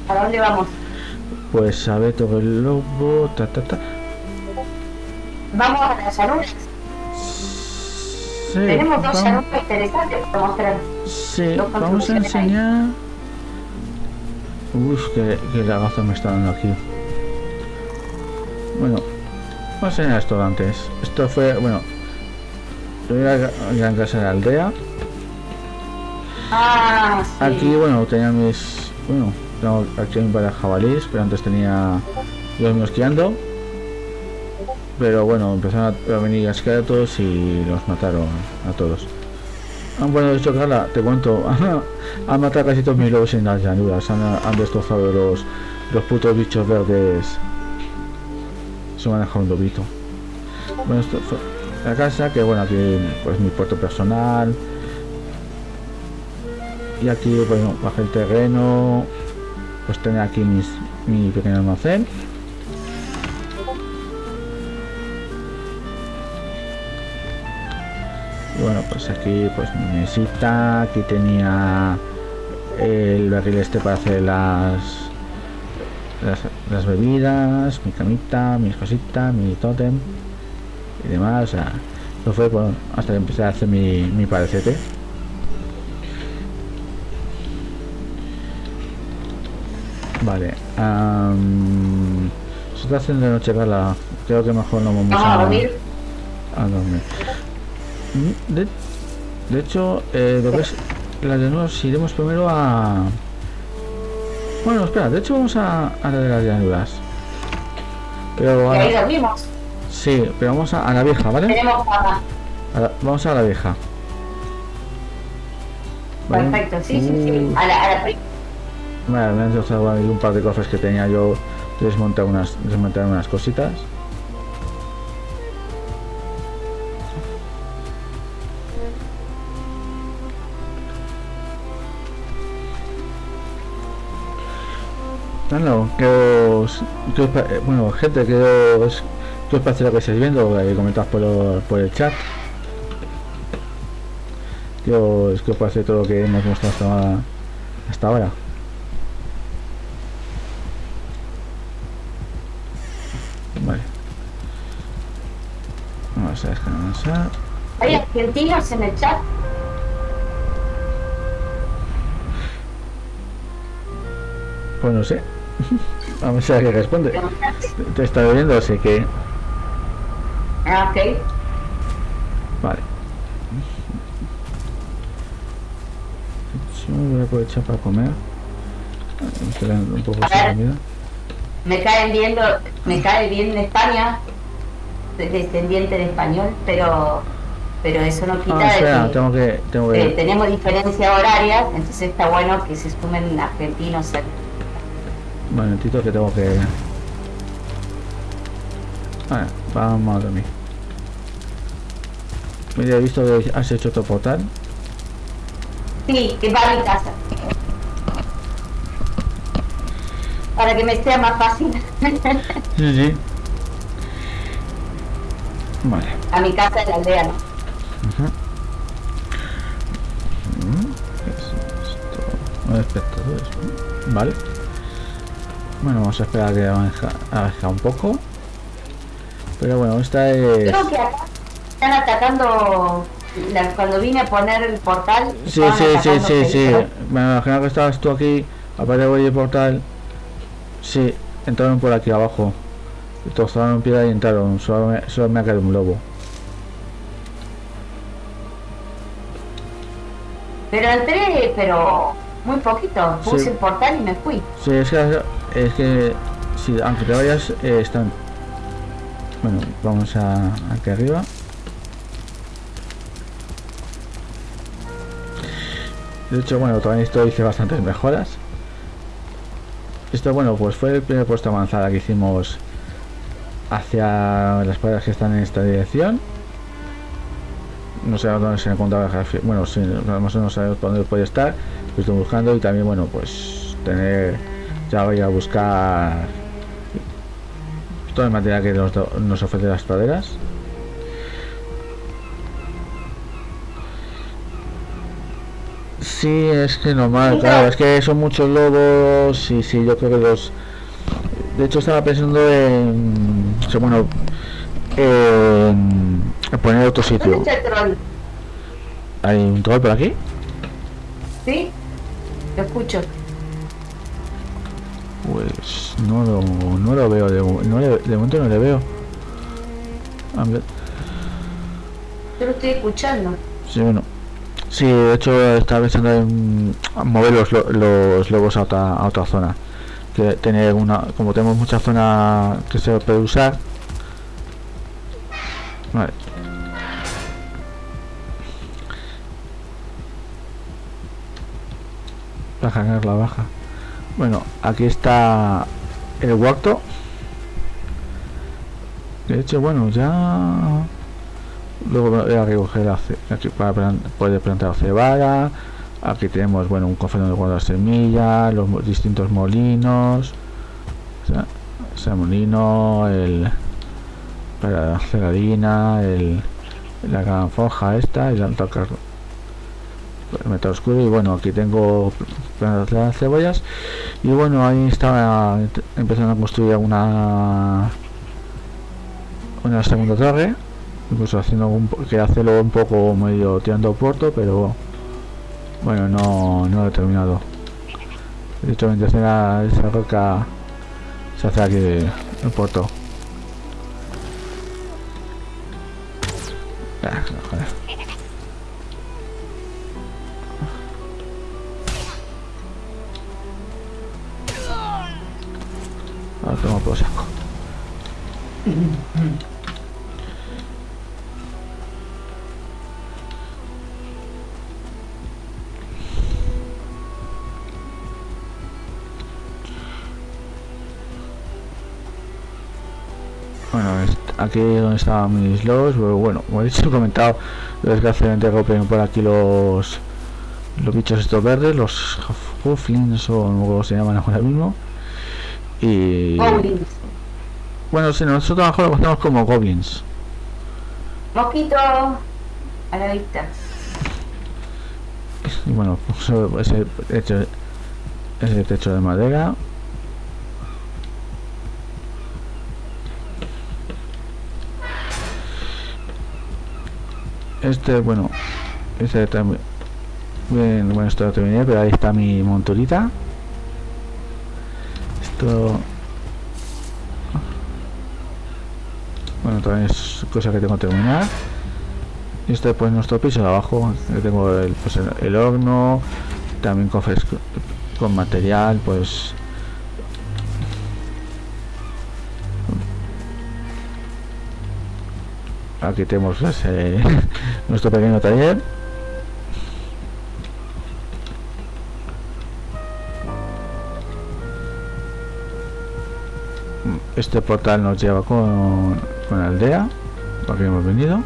¿A dónde vamos? Pues a ver todo el lobo, ta ta ta. Vamos a las llanuras. Sí, Tenemos dos vamos, interesantes para mostrar. sí, vamos a enseñar. Uf, que, que lagazo me está dando aquí. Bueno, vamos a enseñar esto antes. Esto fue, bueno, primera gran casa de la aldea. Ah, sí. Aquí, bueno, tenía mis. Bueno, tengo aquí un par de jabalíes, pero antes tenía los míos criando. Pero bueno, empezaron a, a venir esqueletos y los mataron a todos. Ah, bueno, de hecho, Carla, te cuento, han matado casi todos mis lobos en las llanuras, han, han destrozado los, los putos bichos verdes. Se me han dejado un lobito. Bueno, esto fue la casa, que bueno, aquí pues mi puerto personal, y aquí bueno bajé el terreno pues tener aquí mis, mi pequeño almacén. Y bueno pues aquí pues mi mesita aquí tenía el barril este para hacer las las, las bebidas mi camita mis cositas mi tótem y demás o sea eso fue bueno, hasta que empecé a hacer mi, mi parecete Vale. am, se está haciendo de noche, Carla. Creo que mejor no vamos a dormir. a dormir. De, de hecho, eh, lo que es las llanuras iremos primero a... Bueno, espera, de hecho vamos a, a la de las llanuras. Pero ahora- dormimos. Sí, pero vamos a, la vieja, ¿vale? Tenemos paja. A la, vamos a la vieja. Perfecto, sí, sí, sí. Mm. A la, a la... Me han destrozado un par de cofres que tenía yo desmontar unas, desmontar unas cositas. No, que os, eh, bueno, gente, que os que os parece lo que estáis viendo? Eh, comentad por, lo- por el chat. ¿Qué os, qué os parece todo lo que hemos mostrado hasta, hasta ahora? Vale. Vamos a descansar. ¿Hay argentinos en el chat? Pues no sé. Vamos a ver qué responde. Te- Te está viendo, así que. Ah, ok. Vale. Sí, voy a aprovechar para comer. Un poco comida. Me caen viendo, me cae bien España, soy descendiente de español, pero pero eso no quita Ah, de espera, que tengo que. Tengo eh, tenemos diferencia horaria, entonces está bueno que se sumen argentinos. Un momentito que tengo que. Vale, vamos a dormir. Mira, he visto que has hecho otro portal. Sí, que va a mi casa. Para que me sea más fácil. Sí, sí. Vale. a mi casa en la aldea, ¿no? ¿Qué es esto? Nueve espectadores. Vale. Bueno, vamos a esperar a que avance un poco. Pero bueno, esta es. Creo que acá están atacando. la- cuando vine a poner el portal. Sí, sí, sí, sí, sí. Me imagino que estabas tú aquí, aparte de voy el portal. Sí, entraron por aquí abajo. Y tozaron piedra y entraron. Solo me, solo me ha caído un lobo. Pero entré, pero muy poquito. Puse Sí. el portal y me fui. Sí, es que, es que sí, aunque te vayas, eh, están. Bueno, vamos a aquí arriba. De hecho, bueno, también esto hice bastantes mejoras. Esto, bueno, pues fue el primer puesto avanzada que hicimos hacia las paredes que están en esta dirección. No sé dónde se encontraba. Bueno, sí, más o menos sabemos dónde puede estar. Lo estoy buscando y también, bueno, pues tener. Ya voy a buscar todo el material que nos, nos ofrece las praderas. Sí, es que normal, claro, es que son muchos lobos y sí, yo creo que los... De hecho estaba pensando en... bueno, en, en poner otro ¿Dónde sitio. está el troll? ¿Hay un troll por aquí? ¿Sí? Lo escucho. Pues no lo, no lo veo, de, no le- de momento no le veo. A ver, Yo lo estoy escuchando. Sí, bueno. Sí, de hecho estaba pensando en mover los, lo- los lobos a otra, a otra zona. Que tener una, como tenemos mucha zona que se puede usar. Vale. Cargar la baja. Bueno, aquí está el huerto. De hecho, bueno, ya Luego voy a recoger aquí para poder plantar cebada. Aquí tenemos bueno un cofre donde guardar semillas, los distintos molinos. Sea, molino, el para hacer harina, el la gran forja esta y la el metal oscuro y bueno aquí tengo las cebollas y bueno ahí estaba empezando a construir una una segunda torre incluso haciendo un que hacerlo un poco medio tirando puerto pero bueno no no he terminado. De hecho mi intención era esa roca se hace aquí el puerto. Ah. Ahora tomo por saco aquí donde estaban mis pero bueno, como he dicho, he comentado, desgraciadamente golpean por aquí los los bichos estos verdes, los hufflings o como se llaman ahora mismo. Y Goblins. bueno, si nosotros mejor lo conocemos como goblins. Mosquito a la vista. Y bueno, ese techo, ese techo de madera. Este, bueno, este también. Bien, bueno, esto terminé, pero ahí está mi monturita. Esto. Bueno, también es cosa que tengo que terminar. Y este pues nuestro piso de abajo. Yo tengo el, pues, el, el horno, también cofres con material, pues. Aquí tenemos ese, nuestro pequeño taller. Este portal nos lleva con, con aldea, porque hemos venido.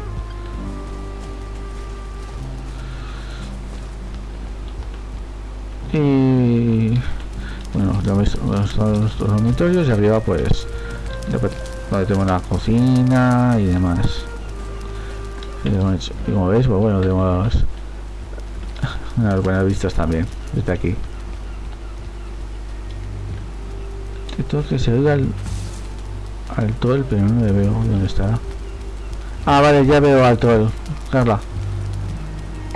Y bueno, lo veis, nuestros dormitorios y arriba pues después, donde tenemos la cocina y demás. Y como, veis, pues bueno, tenemos unas buenas vistas también desde aquí. Esto que se oiga al, al troll, pero no le veo dónde está. Ah, vale, ya veo al troll. Carla.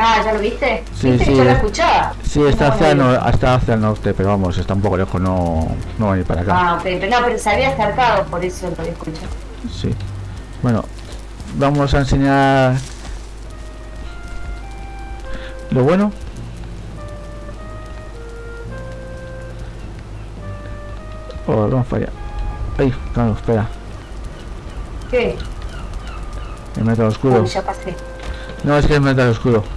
Ah, ¿ya lo viste? Sí, ¿Viste? sí. Lo escuchaba. Sí, está hacia, el no. está hacia el norte, pero vamos, está un poco lejos, no, no va a ir para acá. Ah, ok, pero no, pero se había acercado, por eso lo escuché. Sí. Bueno, vamos a enseñar lo bueno. Oh, vamos para allá. Ay, claro, espera. ¿Qué? El metal oscuro. Uy, ya pasé. No, es que el metal oscuro.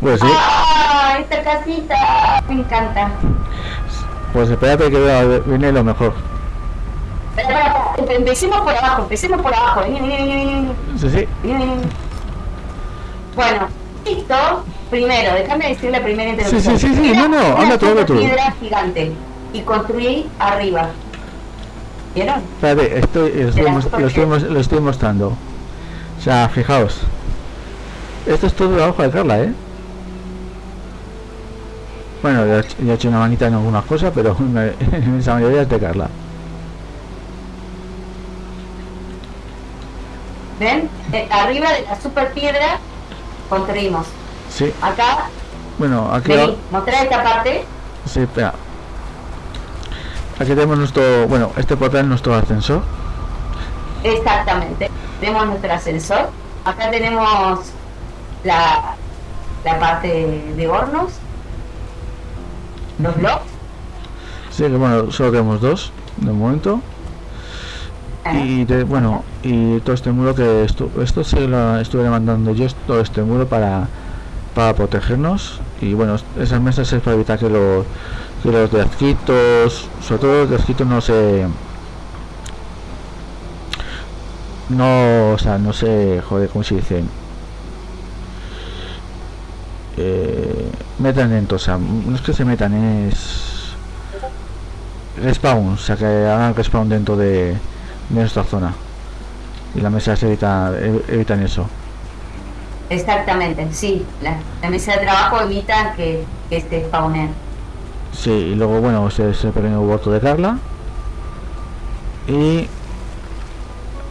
Pues sí, ¡Ah! Esta casita me encanta. pues espérate que viene lo mejor. Empecemos por abajo, empecemos por abajo. Sí, sí. Bueno, listo. Primero, déjame decir la primera introducción. sí, sí, sí, Era no, no, anda tú, anda tú. piedra gigante y construí arriba. ¿Vieron? Espérate, estoy, lo, estoy, lo estoy lo estoy mostrando. O sea, fijaos. Esto es todo trabajo de Carla, ¿eh? Bueno, yo he hecho- una manita en algunas cosas, pero en inmensa mayoría es de Carla. ¿Ven? Eh, arriba de la super piedra construimos. Sí, Acá, bueno, aquí, vení, mostrar esta parte. sí, espera. Aquí tenemos nuestro, bueno, este portal es nuestro ascensor. Exactamente. Tenemos nuestro ascensor. Acá tenemos la, la parte de hornos. Los blocks. Sí, que bueno, solo tenemos dos de momento. Y de- bueno, y todo este muro que esto, esto se lo estuve mandando yo, todo este muro para, para protegernos. Y bueno, esas mesas es para evitar que los, que los desquitos, sobre todo los desquitos no se... No, o sea, no se, joder, ¿cómo se dice? Eh, metan dentro, o sea, no es que se metan, es respawn, o sea que hagan respawn dentro de, de nuestra zona. Y las mesas evita, ev- evitan eso. Exactamente, sí. La, la mesa de trabajo evita que, que este spawnen. Sí, y luego bueno, ese es el pequeño voto de Carla. Y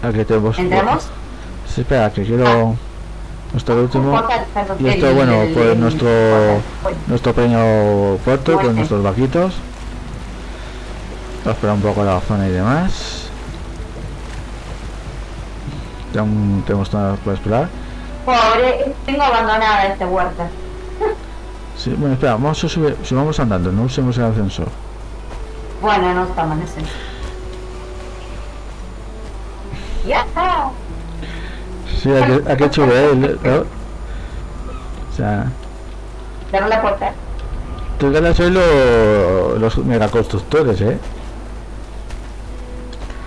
aquí tenemos. ¿Entramos? Sí, espera, que quiero. Nuestro último. Y esto, bueno, pues nuestro nuestro pequeño puerto con nuestros vaquitos. Vamos a esperar un poco la zona y demás. Ya aún tenemos nada para esperar. Pobre, tengo abandonada esta huerta. Sí, bueno, espera, vamos a subir, subamos andando, no usemos el ascensor. Bueno, no está amanece. ¡Ya! Sí, aquí, aquí chulo, ¿eh? El- ¿no? O sea, Cerró la puerta. tú ganas lo- los megaconstructores, ¿eh?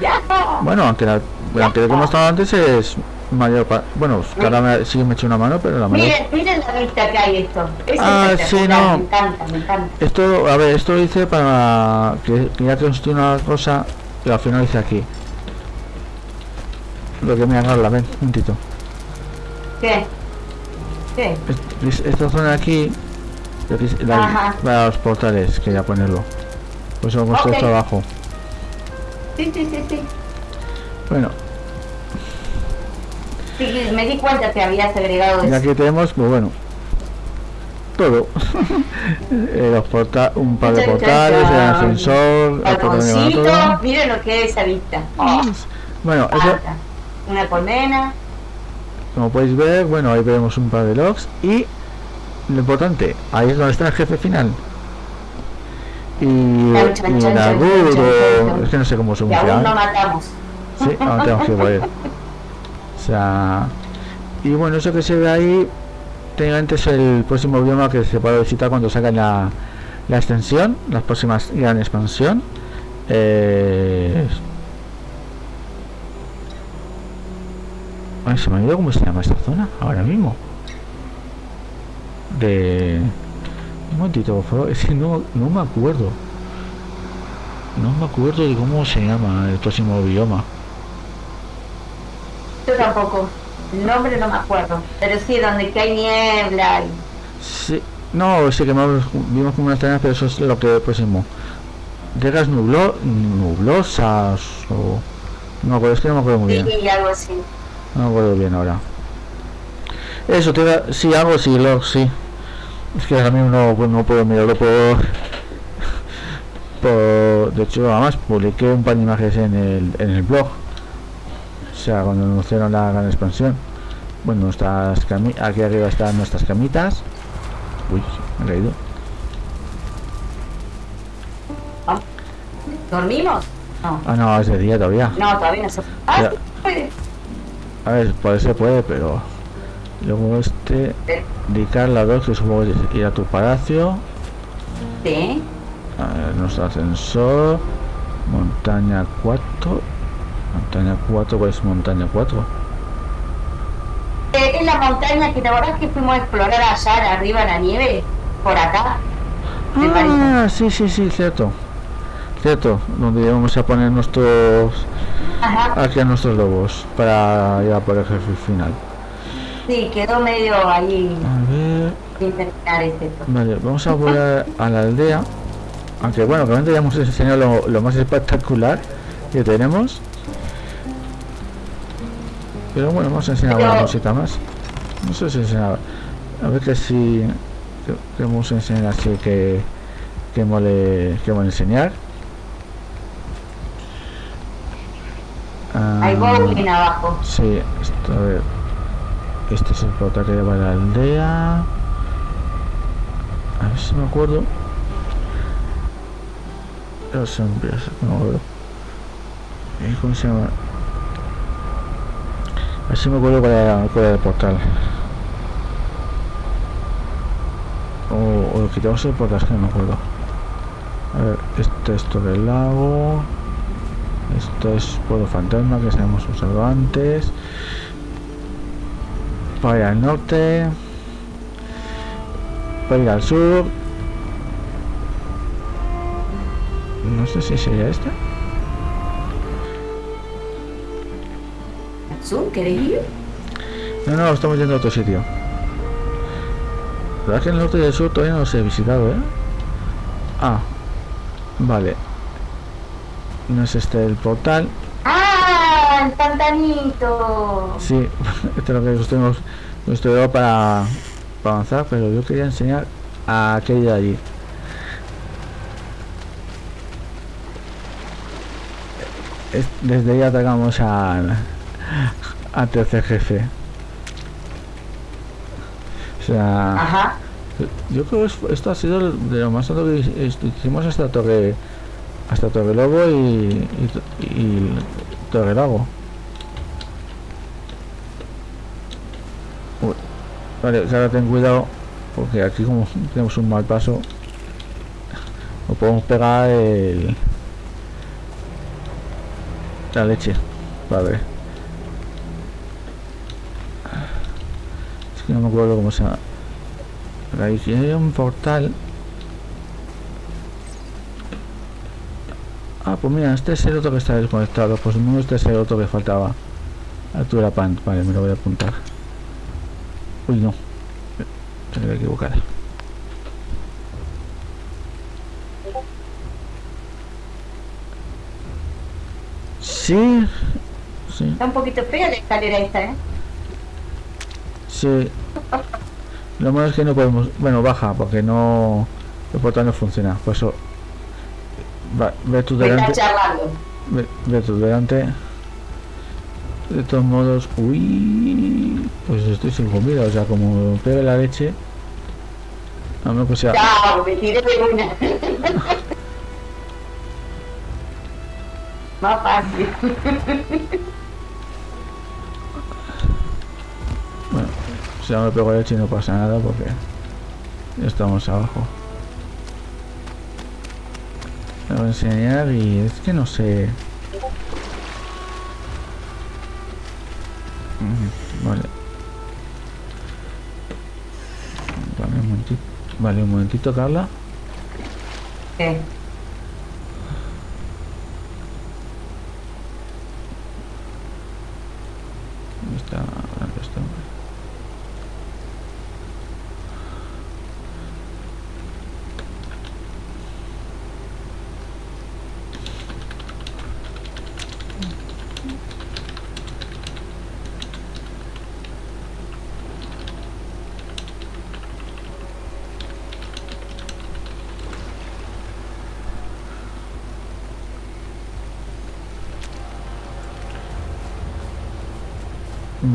¡Ya! Bueno, aunque, la, lo que hemos estado antes es mayor bueno ahora me, sí me hecho una mano pero la mayor Miren, miren la vista que hay esto. Es Ah, sí, no. Me encanta, me encanta. esto a ver esto lo hice para que, que ya construí una cosa y al final hice aquí lo que me agarra ven un momentito ¿Qué? ¿Qué? Es- es- esta zona de aquí la- para los portales quería ponerlo pues eso puesto Ok. esto abajo Sí, sí, sí, sí. Bueno Sí, me di cuenta que habías agregado y aquí tenemos pues bueno todo los porta un par de portales el ascensor el miren lo que es esa vista. Oh, bueno eso. Una colmena. como podéis ver bueno ahí vemos un par de logs y lo importante ahí es donde está el jefe final y, y el es que no sé cómo se Y aún no matamos. Sí, ahora tenemos que él. O sea, y bueno, eso que se ve ahí, técnicamente es el próximo bioma que se puede visitar cuando sacan la, la extensión, la próxima gran expansión. Eh... Ay, se me ha olvidado cómo se llama esta zona ahora mismo. De. Un momentito, por favor, es que no, no me acuerdo. No me acuerdo de cómo se llama el próximo bioma. Yo tampoco. El nombre no me acuerdo. Pero sí, donde que hay niebla. y- Sí, no, sí que vimos como unas tareas, pero eso es lo que próximo. Llegas nublo, nublosas o. No me acuerdo, es que no me acuerdo muy bien. Sí, algo así. No me acuerdo bien ahora. Eso, te iba- sí, algo sí, lo, sí. Es que ahora mismo no, pues no puedo mirarlo por, por... De hecho, además publiqué un par de imágenes en el, en el blog. O sea, cuando anunciaron la gran expansión. Bueno, nuestras aquí arriba están nuestras camitas. Uy, me he caído. ¿Dormimos? No. Ah, no, es de día todavía. No, todavía no se Ah, puede. A ver, poder se puede, pero... Luego este... Eh, Dedicar la 2, que supongo ir a tu palacio. Sí. A ver, nuestro ascensor. Montaña 4. Montaña 4, pues montaña 4. Eh, es la montaña que te acordás que fuimos a explorar allá arriba en la nieve. Por acá. Ah, sí, sí, sí, cierto. Cierto, donde vamos a poner nuestros. Ajá. Aquí a nuestros lobos. Para ir a por el jefe final. Sí, quedó medio ahí A ver. sin terminar este. Vale, vamos a volver a la aldea. Aunque bueno, realmente ya hemos enseñado lo, lo más espectacular que tenemos. Pero bueno, vamos a enseñar Pero- una cosita más. No sé si enseñar. A ver que si. Que, que vamos a enseñar así que. Que mole. Que mole enseñar. Ah, Hay bowling abajo. Sí, esto, a ver. Este es el portal que lleva a la aldea. A ver si me acuerdo. Los siempre, no me acuerdo. ¿Cómo se llama? A ver si me acuerdo cuál era, el portal. O, o quitamos el portal, es que no me acuerdo. A ver, este es todo el lago. Esto es Pueblo Fantasma que hemos usado antes. Para ir al norte. Para ir al sur. No sé si sería este. No, no, estamos yendo a otro sitio. La verdad es que el norte y el sur todavía no los he visitado, ¿eh? Ah, vale. No es este el portal. ¡Ah! ¡El pantanito! Sí, este es lo que estuvimos estudiado para, para avanzar, pero yo quería enseñar a aquel de allí. Es- desde ahí atacamos al, al tercer jefe. O sea, Ajá. yo creo que es- esto ha sido de lo más alto que hicimos hasta Torre hasta Torre Lobo y, y, y Torre Lago. Uy, Vale, ahora ten cuidado porque aquí como tenemos un mal paso no podemos pegar el la leche. Vale. No me acuerdo cómo se llama. Ahí hay un portal. Ah, pues mira, este es el otro que está desconectado. Pues no, este es el otro que faltaba. Altura pan. Vale, me lo voy a apuntar. Uy, no. Tengo que equivocar. Sí. Sí. Está un poquito fea la escalera esta, ¿eh? Sí. Lo malo es que no podemos... Bueno, baja, porque no... El portal no funciona. Por eso... Va, ve tú delante. charlando. Ve, ve tú delante. De todos modos... Uy... Pues estoy sin comida. O sea, como pegue la leche... A menos que sea... Chao, me tiré de una. Más fácil. Si no me pego leche no pasa nada porque... Estamos abajo. Me voy a enseñar y es que no sé... Mm, Vale. Vale, un momentito. Vale, un momentito, Carla. ¿Qué? ¿Dónde está? ¿Dónde está?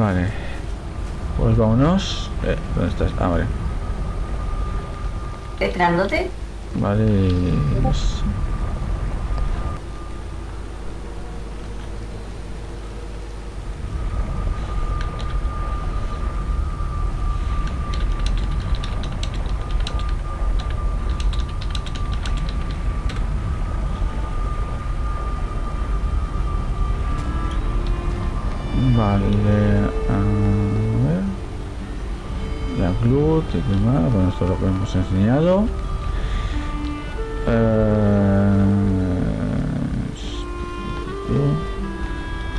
Vale. Pues vámonos. Eh, ¿Dónde estás? Ah, vale. ¿Esperándote? Vale. pues- lo que hemos enseñado. Eh,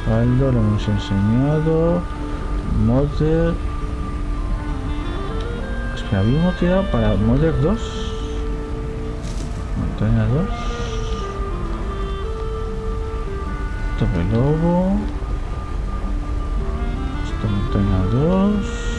Caldo lo hemos enseñado. Modder. Espera, habíamos tirado para Modder 2. Montaña 2. Tope lobo. Esta montaña 2.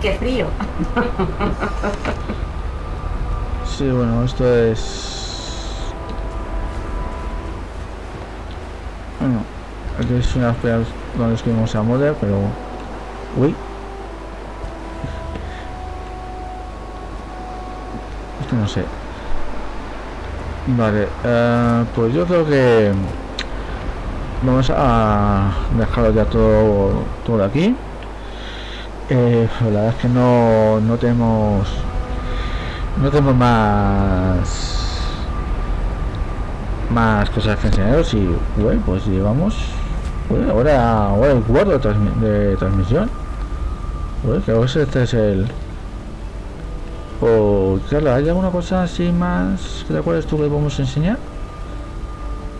Qué frío. Sí, bueno, esto es... Bueno, aquí es una espera donde escribimos a Modder, pero... Uy. Es que no sé. Vale, eh, pues yo creo que... Vamos a dejarlo ya todo, todo aquí. Eh, la verdad es que no, no tenemos no tenemos más más cosas que enseñaros y bueno pues llevamos bueno, ahora ahora el cuarto de, transmi- de transmisión. Bueno, creo que este es el o claro hay alguna cosa así más que te acuerdas tú que vamos a enseñar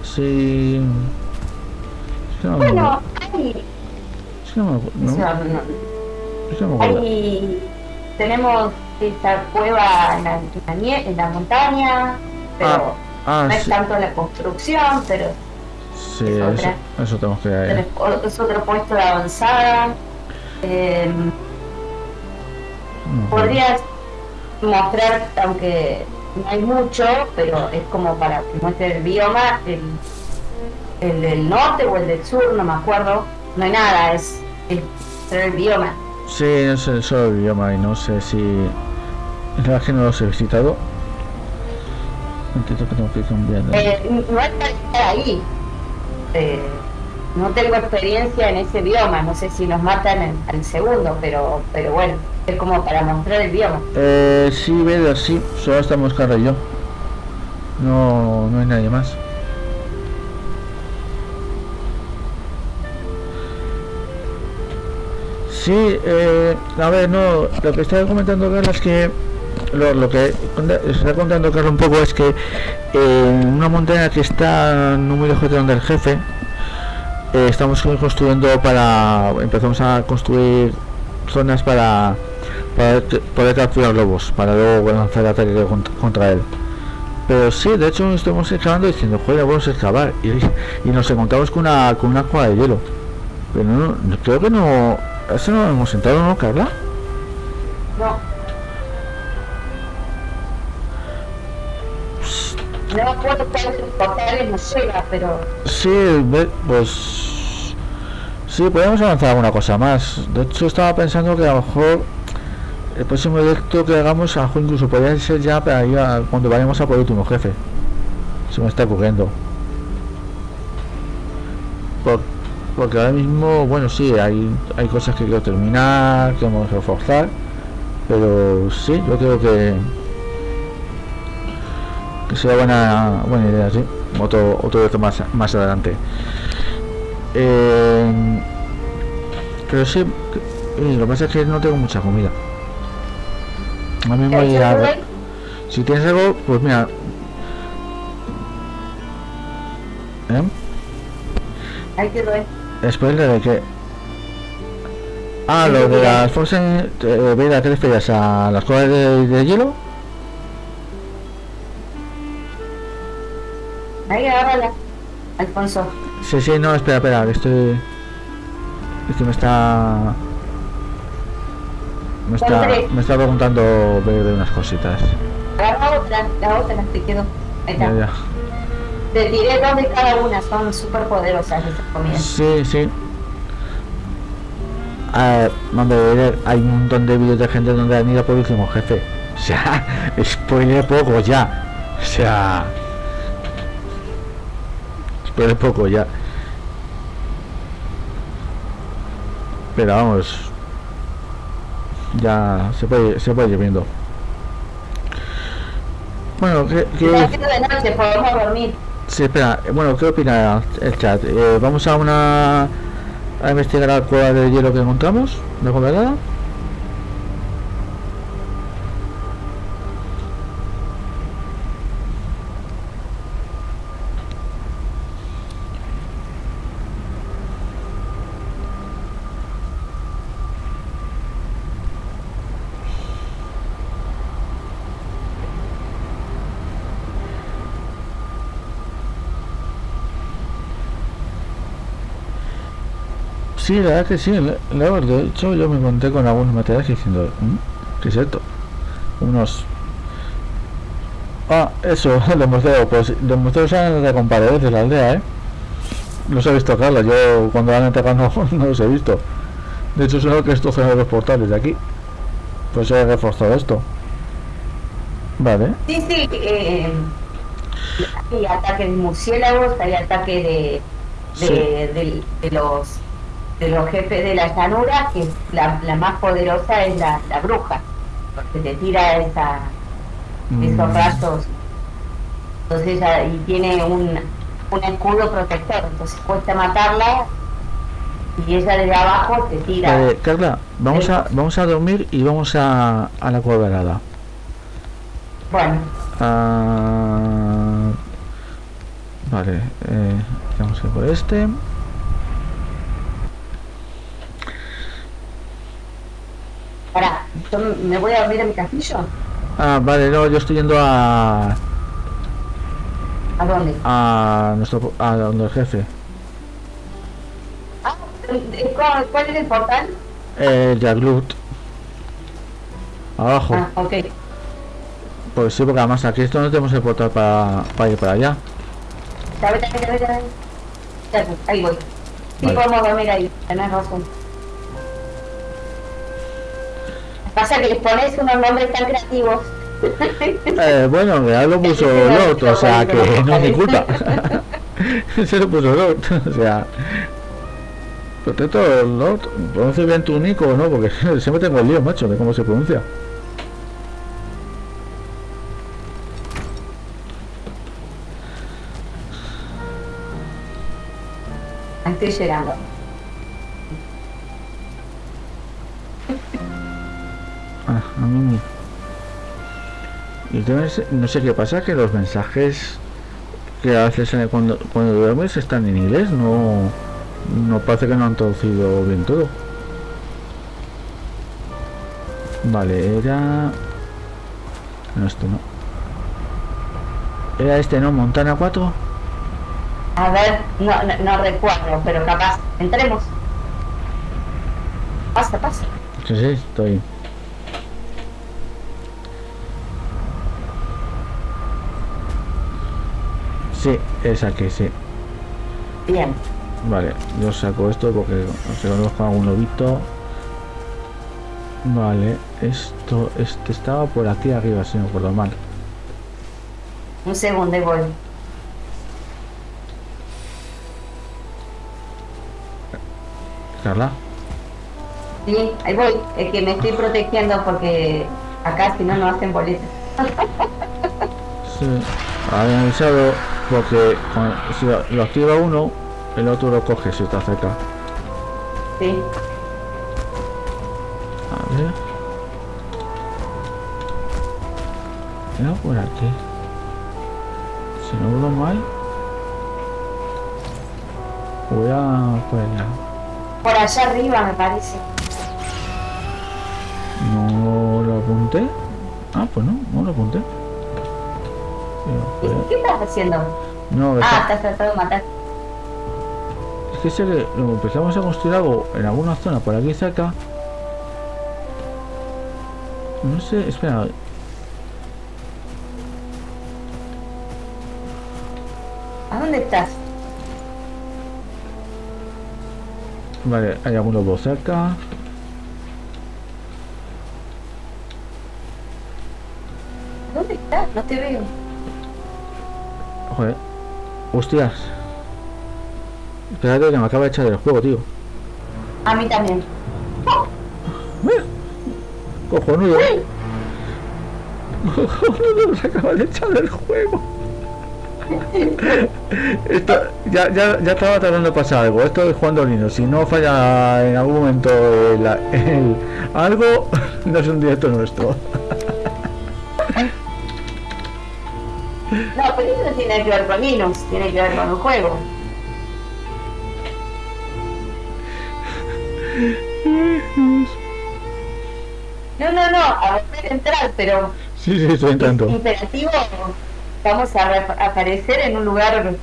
sí. Es que no Bueno, Es que no me acuerdo, o no, hay- tenemos esta cueva en la, en la en la montaña, pero ah no es sí, tanto la construcción, pero sí, es eso, otra. eso tenemos que es otro puesto de avanzada. Eh, no, podrías mostrar, aunque no hay mucho, pero es como para que muestre el bioma, el, el del norte o el del sur, no me acuerdo. No hay nada, es, el bioma. Sí, es el solo idioma y no sé si... La verdad que no los he visitado. Entiendo que tengo que cambiar. de- Eh, no estar ahí. Eh, no tengo experiencia en ese idioma, no sé si nos matan en- al segundo, pero, pero bueno, es como para mostrar el idioma. Eh, sí, Vader, sí. Solo estamos Carla y yo. No, no hay nadie más. Sí, eh, a ver, no, lo que estaba comentando Carla es que lo, lo que está contando Carla un poco es que en una montaña que está muy lejos de donde el jefe eh, estamos construyendo para empezamos a construir zonas para para poder capturar lobos para luego lanzar ataque contra, contra él. Pero sí de hecho estuvimos excavando diciendo joder vamos a excavar y, y nos encontramos con una con una cueva de hielo. Pero no- creo que no eso no lo hemos sentado no Carla No. No cuántos portales nos llega, pero Sí, pues sí, podemos avanzar alguna cosa más. De hecho, estaba pensando que a lo mejor el próximo directo que hagamos, a lo mejor incluso podría ser ya para ir a- cuando vayamos a por el último jefe. Se me está ocurriendo. Por- porque ahora mismo, bueno, sí, hay, hay cosas que quiero terminar, que vamos a reforzar, pero sí, yo creo que que sea buena buena idea sí. Otro otro reto más más adelante. Eh, pero sí que- eh, lo que pasa es que no tengo mucha comida. A mí me voy a ¿Qué si tienes algo pues mira. ¿Eh? Ahí quedó, ¿eh? Spoiler de que ah Sí, lo de las Frozen eh, Vera, ¿qué refieres? a las cosas de, de hielo Ahí agárrala, Alfonso. Sí, sí, no, espera, espera, que estoy. Es que me está. Me está, me está preguntando de, unas cositas. Agarra otra, la otra te quedó. Ahí está. Ya, ya. Te tiré dos de cada una, son súper poderosas esas comidas. Sí, sí. Ah, mando de ver, hay un montón de vídeos de gente donde han ido por último jefe. O sea, spoiler poco ya. O sea. Spoiler poco ya. Pero vamos. Ya se puede, se puede ir viendo. Bueno, ¿qué, qué- Ya quedó de noche, podemos dormir. Sí, espera, eh, bueno, ¿qué opina el chat? Eh, ¿Vamos a una a investigar la cueva de hielo que encontramos? ¿De congelada? Sí, la verdad que sí, le- le- de hecho yo me encontré con algunos materiales diciendo, "¿Mm? ¿qué es esto? Unos... Ah, eso, los museos, pues los museos son de comparadores de la aldea, ¿eh? Los he visto, Carlos, yo cuando van a enterrar no, no los he visto. De hecho, son los que estos son los portales de aquí. Pues he reforzado esto. Vale. Sí, sí, eh, hay ataque de murciélagos, hay ataque de, de, Sí. de- de los de los jefes de la llanura, que la, la más poderosa es la, la bruja, que te tira esa, esos Mm, rayos. Entonces ella y tiene un, un escudo protector, entonces cuesta matarla y ella desde abajo te tira. Vale, Carla, vamos a, vamos a dormir y vamos a, a la cueva helada. Bueno, Ah, vale, eh, vamos a ir por este. ahora, yo me voy a dormir en mi castillo. Ah, vale, no, yo estoy yendo a, ¿A dónde? a nuestro a donde el jefe. Ah, ¿cuál, cuál es el portal? El Jaglut. Abajo. Ah, ok. Pues sí, porque además aquí esto no tenemos el portal para, para ir para allá. Ya. Ya, ahí voy. Sí, Vale. podemos dormir ahí, tenés razón. Pasa que les pones unos nombres tan creativos. Eh, bueno, ya lo puso Lot, o sea que no es mi culpa. Se lo puso Lot, o sea. Protecto Lot, pronuncia bien tu nico, ¿no? Porque siempre tengo el lío, macho, de cómo se pronuncia. Estoy llegando. No sé qué pasa, que los mensajes que haces cuando, cuando duermes están en inglés, no, no parece que no han traducido bien todo. Vale, era... No, esto no. ¿Era este, no? ¿Montana 4? A ver, no, no, no recuerdo, pero capaz. Entremos. Pasa, pasa. Sí, sí, estoy. Sí, es aquí, sí. Bien. Vale, yo saco esto porque se conozco a un lobito. Vale, esto, este estaba por aquí arriba, si no recuerdo mal. Un segundo y voy. Carla. Sí, ahí voy. Es que me estoy protegiendo porque acá si no, no hacen boletas. Sí, avisado porque si lo, lo activa uno, el otro lo coge si está cerca. Sí. A ver. Era por aquí. Si no veo mal. Voy a por allá. Por allá arriba me parece. No lo apunté. Ah, pues no, no lo apunté. Pero, ¿Y ¿Qué estás haciendo? No, Ah, está- estás tratando de matar. es que sé que lo empezamos a construir algo en alguna zona por aquí cerca. No sé, espera. ¿A dónde estás? Vale, hay algún lobo cerca. ¿Dónde estás? No te veo. Joder. Hostias. Espérate que me acaba de echar del juego, tío. A mí también. Cojonudo. Cojonudo, se acaba de echar del juego. Esto, ya, ya, ya estaba tratando de pasar algo. Esto es jugando Linux. Si no falla en algún momento el, el- algo, no es un directo nuestro. Tiene que ver con Linux, tiene que ver con el juego. No, no, no, a volver a entrar, pero Sí, sí, estoy entrando. imperativo, vamos a re- aparecer en un lugar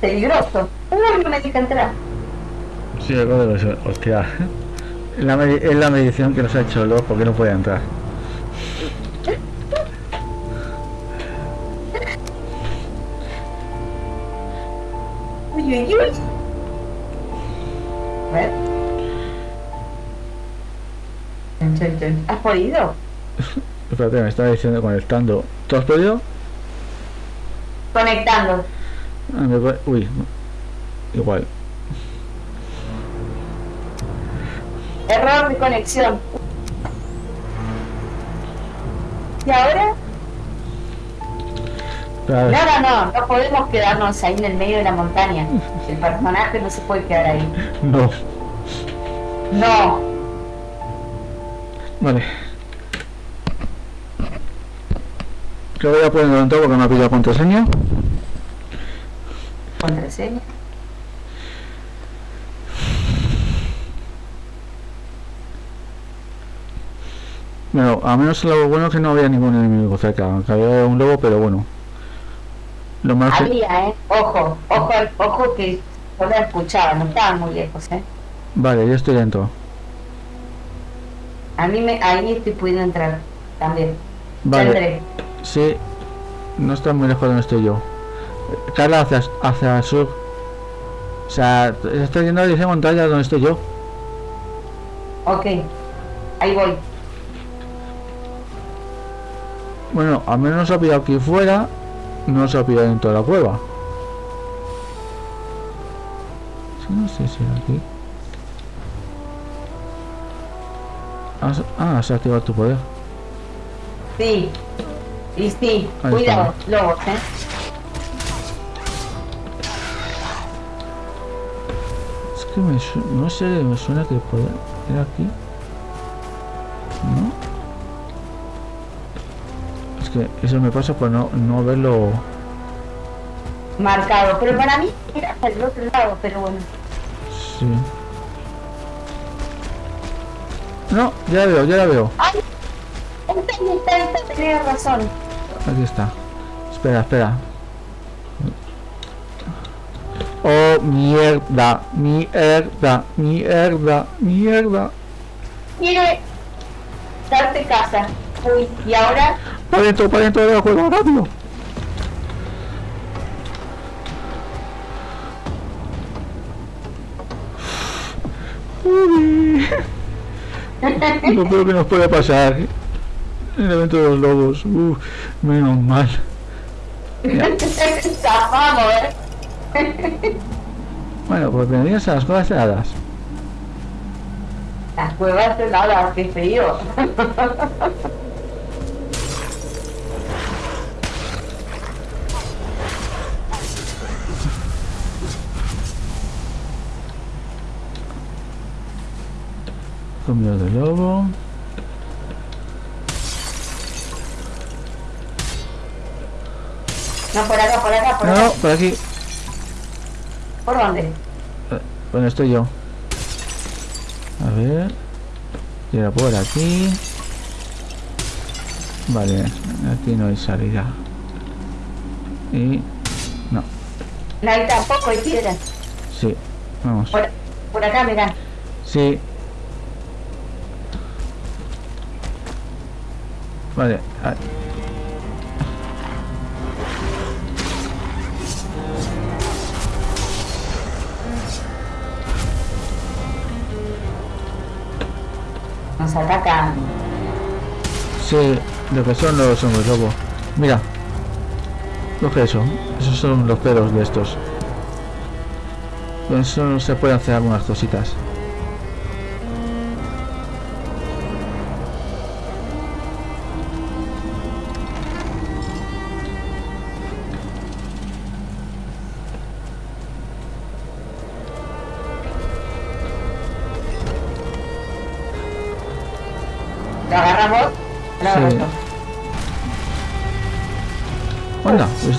peligroso. Uy, no me deja entrar. Sí, algo de eso. Hostia. Es la, medi- es la medición que nos ha hecho Lord porque no puede entrar. A ver. ¿Has podido? Espérate, me estaba diciendo conectando. ¿Tú has podido? Conectando. Ah, me Uy. Igual. Error de conexión. ¿Y ahora? Espera, No, no, no, no podemos quedarnos ahí en el medio de la montaña. El personaje no se puede quedar ahí. No. No. Vale. Que voy a poner en todo porque me ha pillado contraseña. Contraseña. Bueno, a menos lo bueno es que no había ningún enemigo cerca. Aunque había un lobo, pero bueno. Lo más. Había, ¿eh? Ojo, ojo, ojo que solo escuchaba, no estaban muy lejos, ¿eh? Vale, ya estoy dentro. A mí me, ahí estoy pudiendo entrar también. Vale. entré. Sí. No está muy lejos de donde estoy yo. Carla, hacia, hacia el sur. O sea, estoy yendo a la dirección contraria a donde estoy yo. Ok, ahí voy. Bueno, al menos ha pillado aquí fuera, no se ha pillado dentro de la cueva. Sí, no sé si era aquí. Ah, se- activado tu poder. Sí. Y sí, Ahí cuidado, lobos, ¿eh? Es que me no sé, me suena que el poder era aquí. Que eso me pasa por no, no verlo. Marcado. Pero para mí era hasta el otro lado, pero bueno. Sí. No, ya la veo, ya la veo. ¡Ay! Esta, esta, tenía razón. Aquí está. Espera, espera. Oh, mierda, mierda, mierda, mierda. Quiere darte casa. Uy, y ahora Para dentro, para dentro de la cueva, rápido. Lo peor que nos puede pasar. El evento de los lobos. Uf, menos mal. zafamos, ¿eh? Bueno, pues bienvenidos a las cuevas heladas. Las cuevas heladas, qué frío. Comido de lobo. No, por acá, por acá, por No, acá. por aquí. ¿Por dónde? Eh, Bueno, estoy yo. A ver. Y por aquí. Vale, aquí no hay salida. Y... No, No hay tampoco, hay piedras. sí. Vamos. Por, por acá, mirá. Sí. Vale. ah, Nos atacan. Sí, lo que son los hombres lobo. Mira. Lo que eso. Esos son los pelos de estos. Con eso se pueden hacer algunas cositas.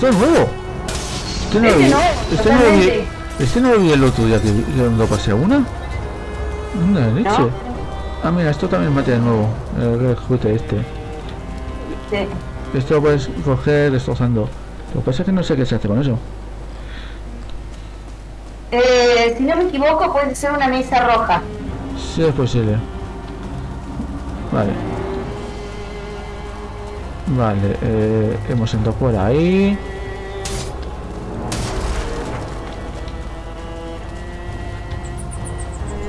¡Esto es nuevo! Este no, Este lo vi, no, este, no lo vi, totalmente. este no lo vi el otro día que, lo pasé a una. Una leche. ¿No? Ah, mira, esto también es material nuevo. El juguete este. Sí. Esto lo puedes coger destrozando. Lo que pasa es que no sé qué se hace con eso. Eh, si no me equivoco, puede ser una mesa roja. Sí, es posible. Vale. Vale, eh, hemos entrado por ahí.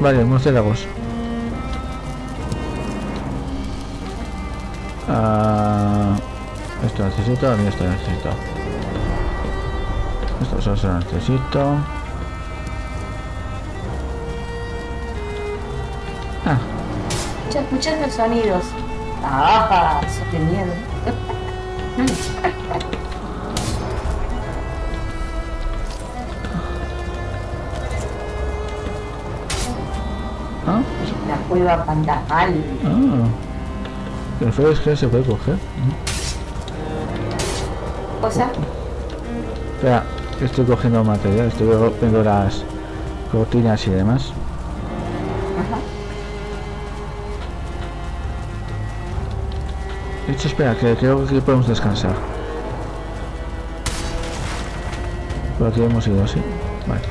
Vale, murciélagos. Ah, esto necesito, mí esto necesito. Esto solo se necesito. Ah, los sonidos. ¡Ah! Qué miedo. La cueva fantasmal. ah. Lo feo es que se puede coger. Cosa. Espera, estoy cogiendo material, estoy viendo las cortinas y demás. De hecho, espera, que creo que podemos descansar. Por aquí hemos ido, sí. Vale.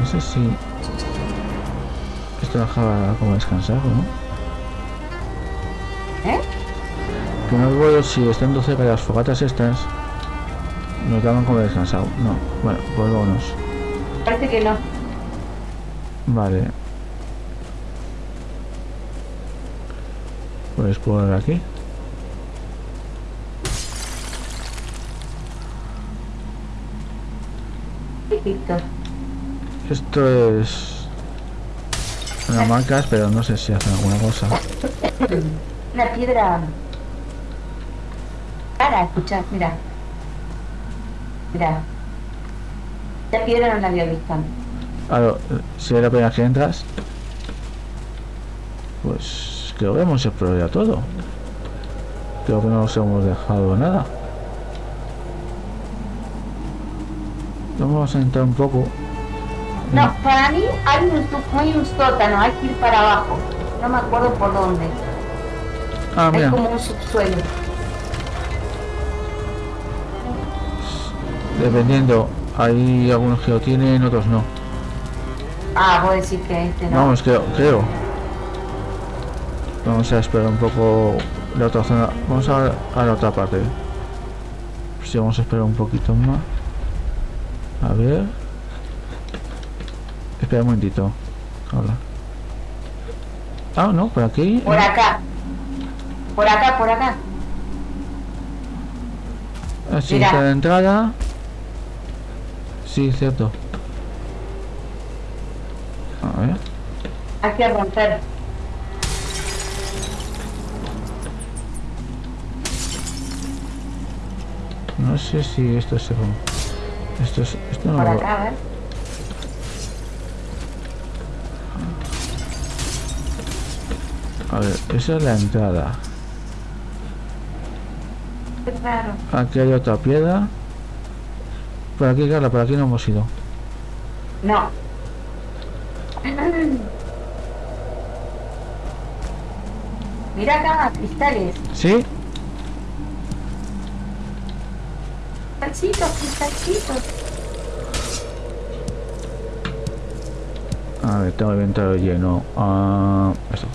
No sé si... Dejaba como descansar o no. ¿Eh? Que no recuerdo si estando cerca de las fogatas estas nos daban como descansado. No, bueno, pues vámonos. Parece que no. Vale. ver por aquí. Esto es una marcas, pero no sé si hacen alguna cosa. Una piedra. Para, escuchar, mira. Mira. Esta piedra no la había visto. Claro, si es la primera que entras, pues creo que hemos explorado ya todo. Creo que no nos hemos dejado nada. Vamos a entrar un poco. No, para mí hay un, hay un sótano, hay que ir para abajo. No me acuerdo por dónde. Ah, Hay mira, como un subsuelo. dependiendo. Hay algunos que lo tienen, otros no. Ah, vos decís que este no. Vamos, creo, creo. Vamos a esperar un poco la otra zona. Vamos a, a la otra parte. Si vamos a esperar un poquito más. A ver. Espera un momentito. Hola. Ah, no, por aquí. Por acá. Por acá, por acá. Así Mira. está la entrada. Sí, cierto. A ver. Hay que romper. No sé si esto se rompe. Esto es. Esto no Por lo- acá, a ver. A ver, esa es la entrada. Aquí hay otra piedra. Por aquí, Carla, por aquí no hemos ido. No. Mira acá, cristales. ¿Sí? Cristalcitos, cristalcitos. A ver, tengo el inventario lleno. Ah, eso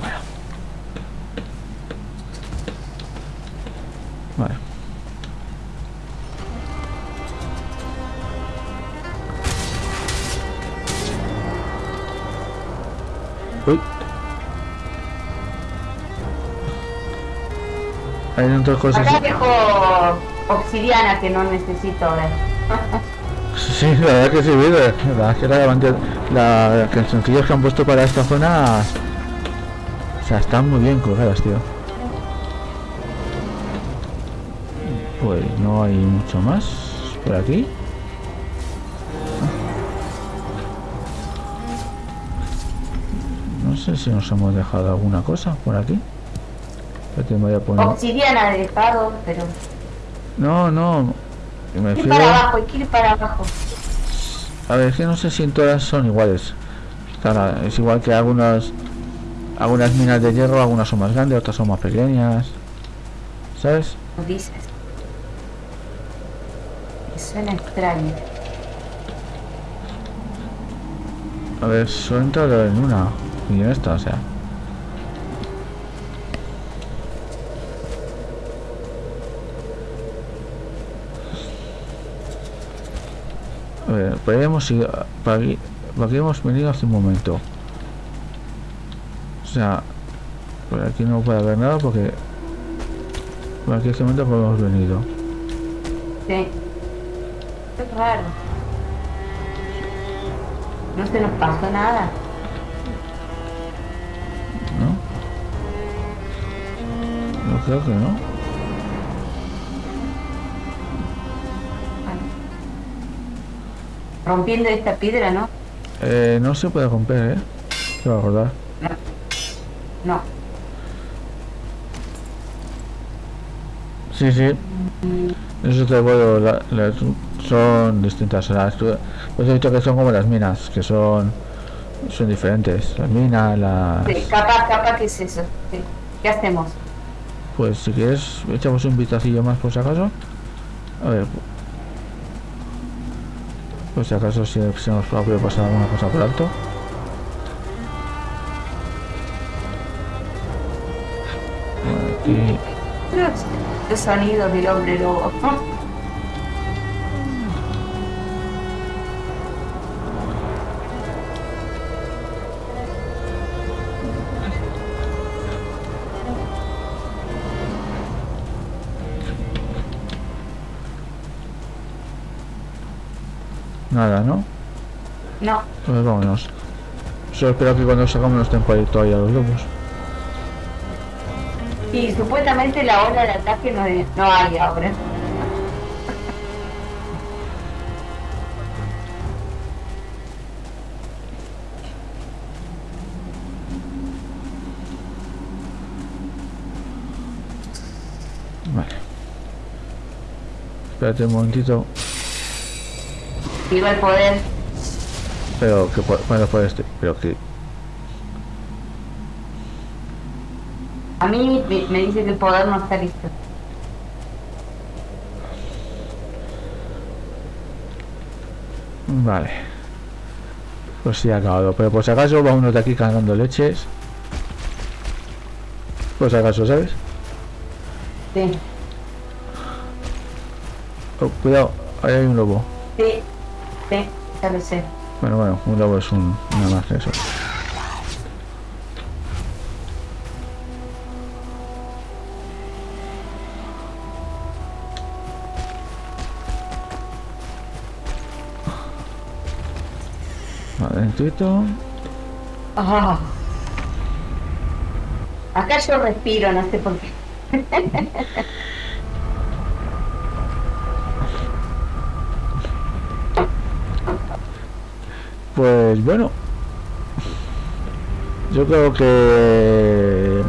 Hay otras cosas. Acá dejo obsidiana que no necesito ahora. Sí, la verdad que sí, la verdad que la, levante- la cancioncillas que han puesto para esta zona o sea, están muy bien colgadas, tío. Pues no hay mucho más por aquí. No sé si nos hemos dejado alguna cosa por aquí. Espérate, me voy a poner... Obsidiana he dejado, pero. No, no. Me que ir para abajo, hay que ir para abajo. A ver, es que no sé si en todas son iguales. Claro, es igual que algunas algunas minas de hierro, algunas son más grandes, otras son más pequeñas. ¿Sabes? Dices. Me suena extraño. A ver, solo he entrado en una y en esta, o sea. A ver, por ahí hemos ido, para aquí, aquí hemos venido hace un momento. O sea, por aquí no puede haber nada porque por aquí hace un momento hemos venido. Sí. Qué raro. No se nos pasó nada. ¿No? Yo creo que no. Rompiendo esta piedra, ¿no? Eh, no se puede romper, ¿eh? Te voy a acordar. No. Sí, sí. Eso te puedo... la- la- son distintas. Las, pues he dicho que son como las minas, que son son diferentes. Las minas, las... Sí, capaz, capaz que es eso. Sí. ¿Qué hacemos? Pues si quieres, echamos un vistacillo más por si acaso. A ver. Por si acaso si se nos puede pasar alguna cosa por alto. Aquí. Los sonidos del hombre lobo. Nada, ¿no? No. Pues vámonos. Solo espero que cuando sacamos no estén por ahí todavía los lobos. Y supuestamente la hora de ataque no, no hay ahora. Vale. Espérate un momentito. Viva el poder. Pero que cuando fue este, pero que A mí me, me dice que el poder no está listo. Vale. Pues sí ha acabado. Pero por si acaso va uno de aquí cargando leches. Por si acaso, ¿sabes? Sí, Oh, cuidado, ahí hay un lobo. sí, sí, ya lo sé. Bueno, bueno, un lobo es un, nada más que eso. Adentro. Ah. Acá yo respiro, no sé por qué. Pues bueno. Yo creo que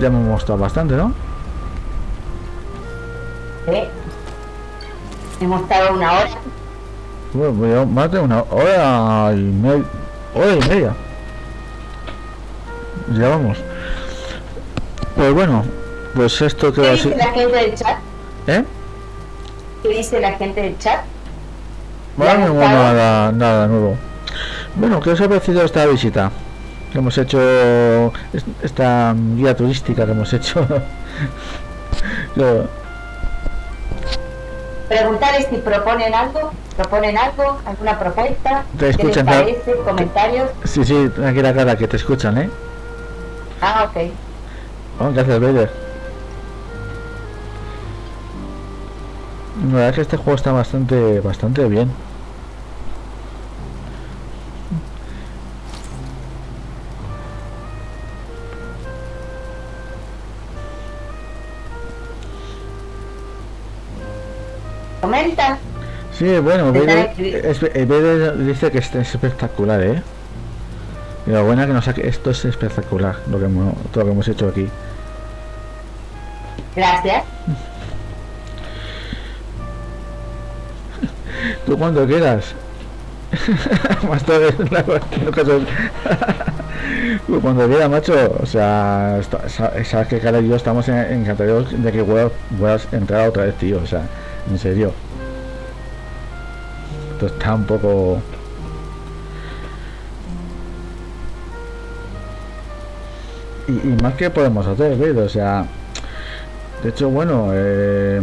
ya hemos mostrado bastante, ¿no? ¿Sí? Hemos estado una hora. Bueno, pues más de una hora y media. Hora y media. Ya vamos. Pues bueno, pues esto ¿Qué queda dice así. la gente del chat? ¿Eh? ¿Qué dice la gente del chat? Bueno, estado- nada, nada nuevo. Bueno, ¿qué os ha parecido esta visita? Que hemos hecho es- esta guía turística que hemos hecho. Yo- Preguntarles si proponen algo, proponen algo, alguna propuesta, Te ¿qué les escuchan, parece? Comentarios. sí, sí, tranquila cara, que te escuchan, ¿eh? Ah, ok. Oh, gracias, Vader. La verdad es que este juego está bastante, bastante bien. Sí, bueno, es- eh, dice que este es espectacular, ¿eh? Y lo bueno es que nos saque, esto es espectacular, lo que hemos, todo lo que hemos hecho aquí. Gracias. Tú cuando quieras. Más tarde, Tú cuando quieras, macho. O sea, sabes que Cara y yo estamos en- encantados de que puedas, puedas entrar otra vez, tío. O sea, en serio. Esto está un poco. Y, más que podemos hacer, ¿ves? O sea, de hecho, bueno, eh,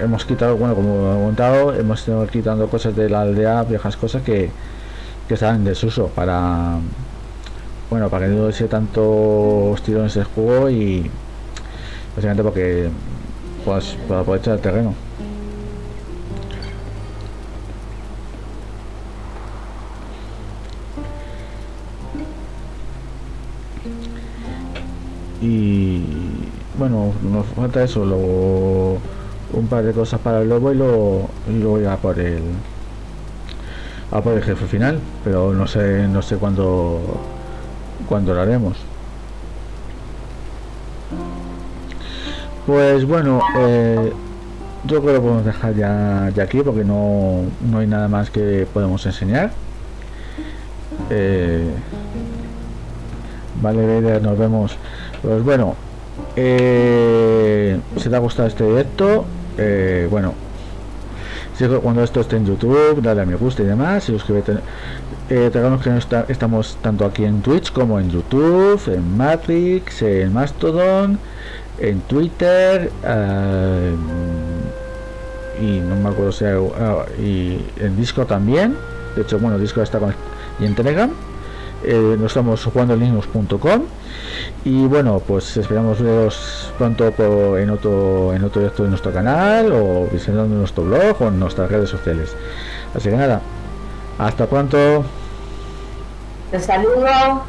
hemos quitado, bueno, como he contado, hemos ido quitando cosas de la aldea, viejas cosas que, que estaban en desuso para, bueno, para que no sea tanto tirones el juego y básicamente porque, pues, para aprovechar el terreno. Y bueno nos falta eso luego un par de cosas para el lobo y luego y luego ya por el a por el jefe final pero no sé no sé cuándo cuándo lo haremos. Pues bueno eh, yo creo que podemos dejar ya, aquí porque no, no hay nada más que podemos enseñar. Eh, vale nos vemos pues bueno, eh, si te ha gustado este directo, eh, bueno, cuando esto esté en YouTube, dale a me gusta y demás, y suscríbete. Eh, que no está- estamos tanto aquí en Twitch como en YouTube, en Matrix, en Mastodon, en Twitter, eh, y no me acuerdo si hay- ah, y en Discord también. De hecho, bueno, Discord está con y en Telegram. Eh, nos estamos jugando linux.com y bueno pues esperamos veros pronto en otro en otro directo de nuestro canal o visitando nuestro blog o en nuestras redes sociales así que nada Hasta pronto. Te saludo.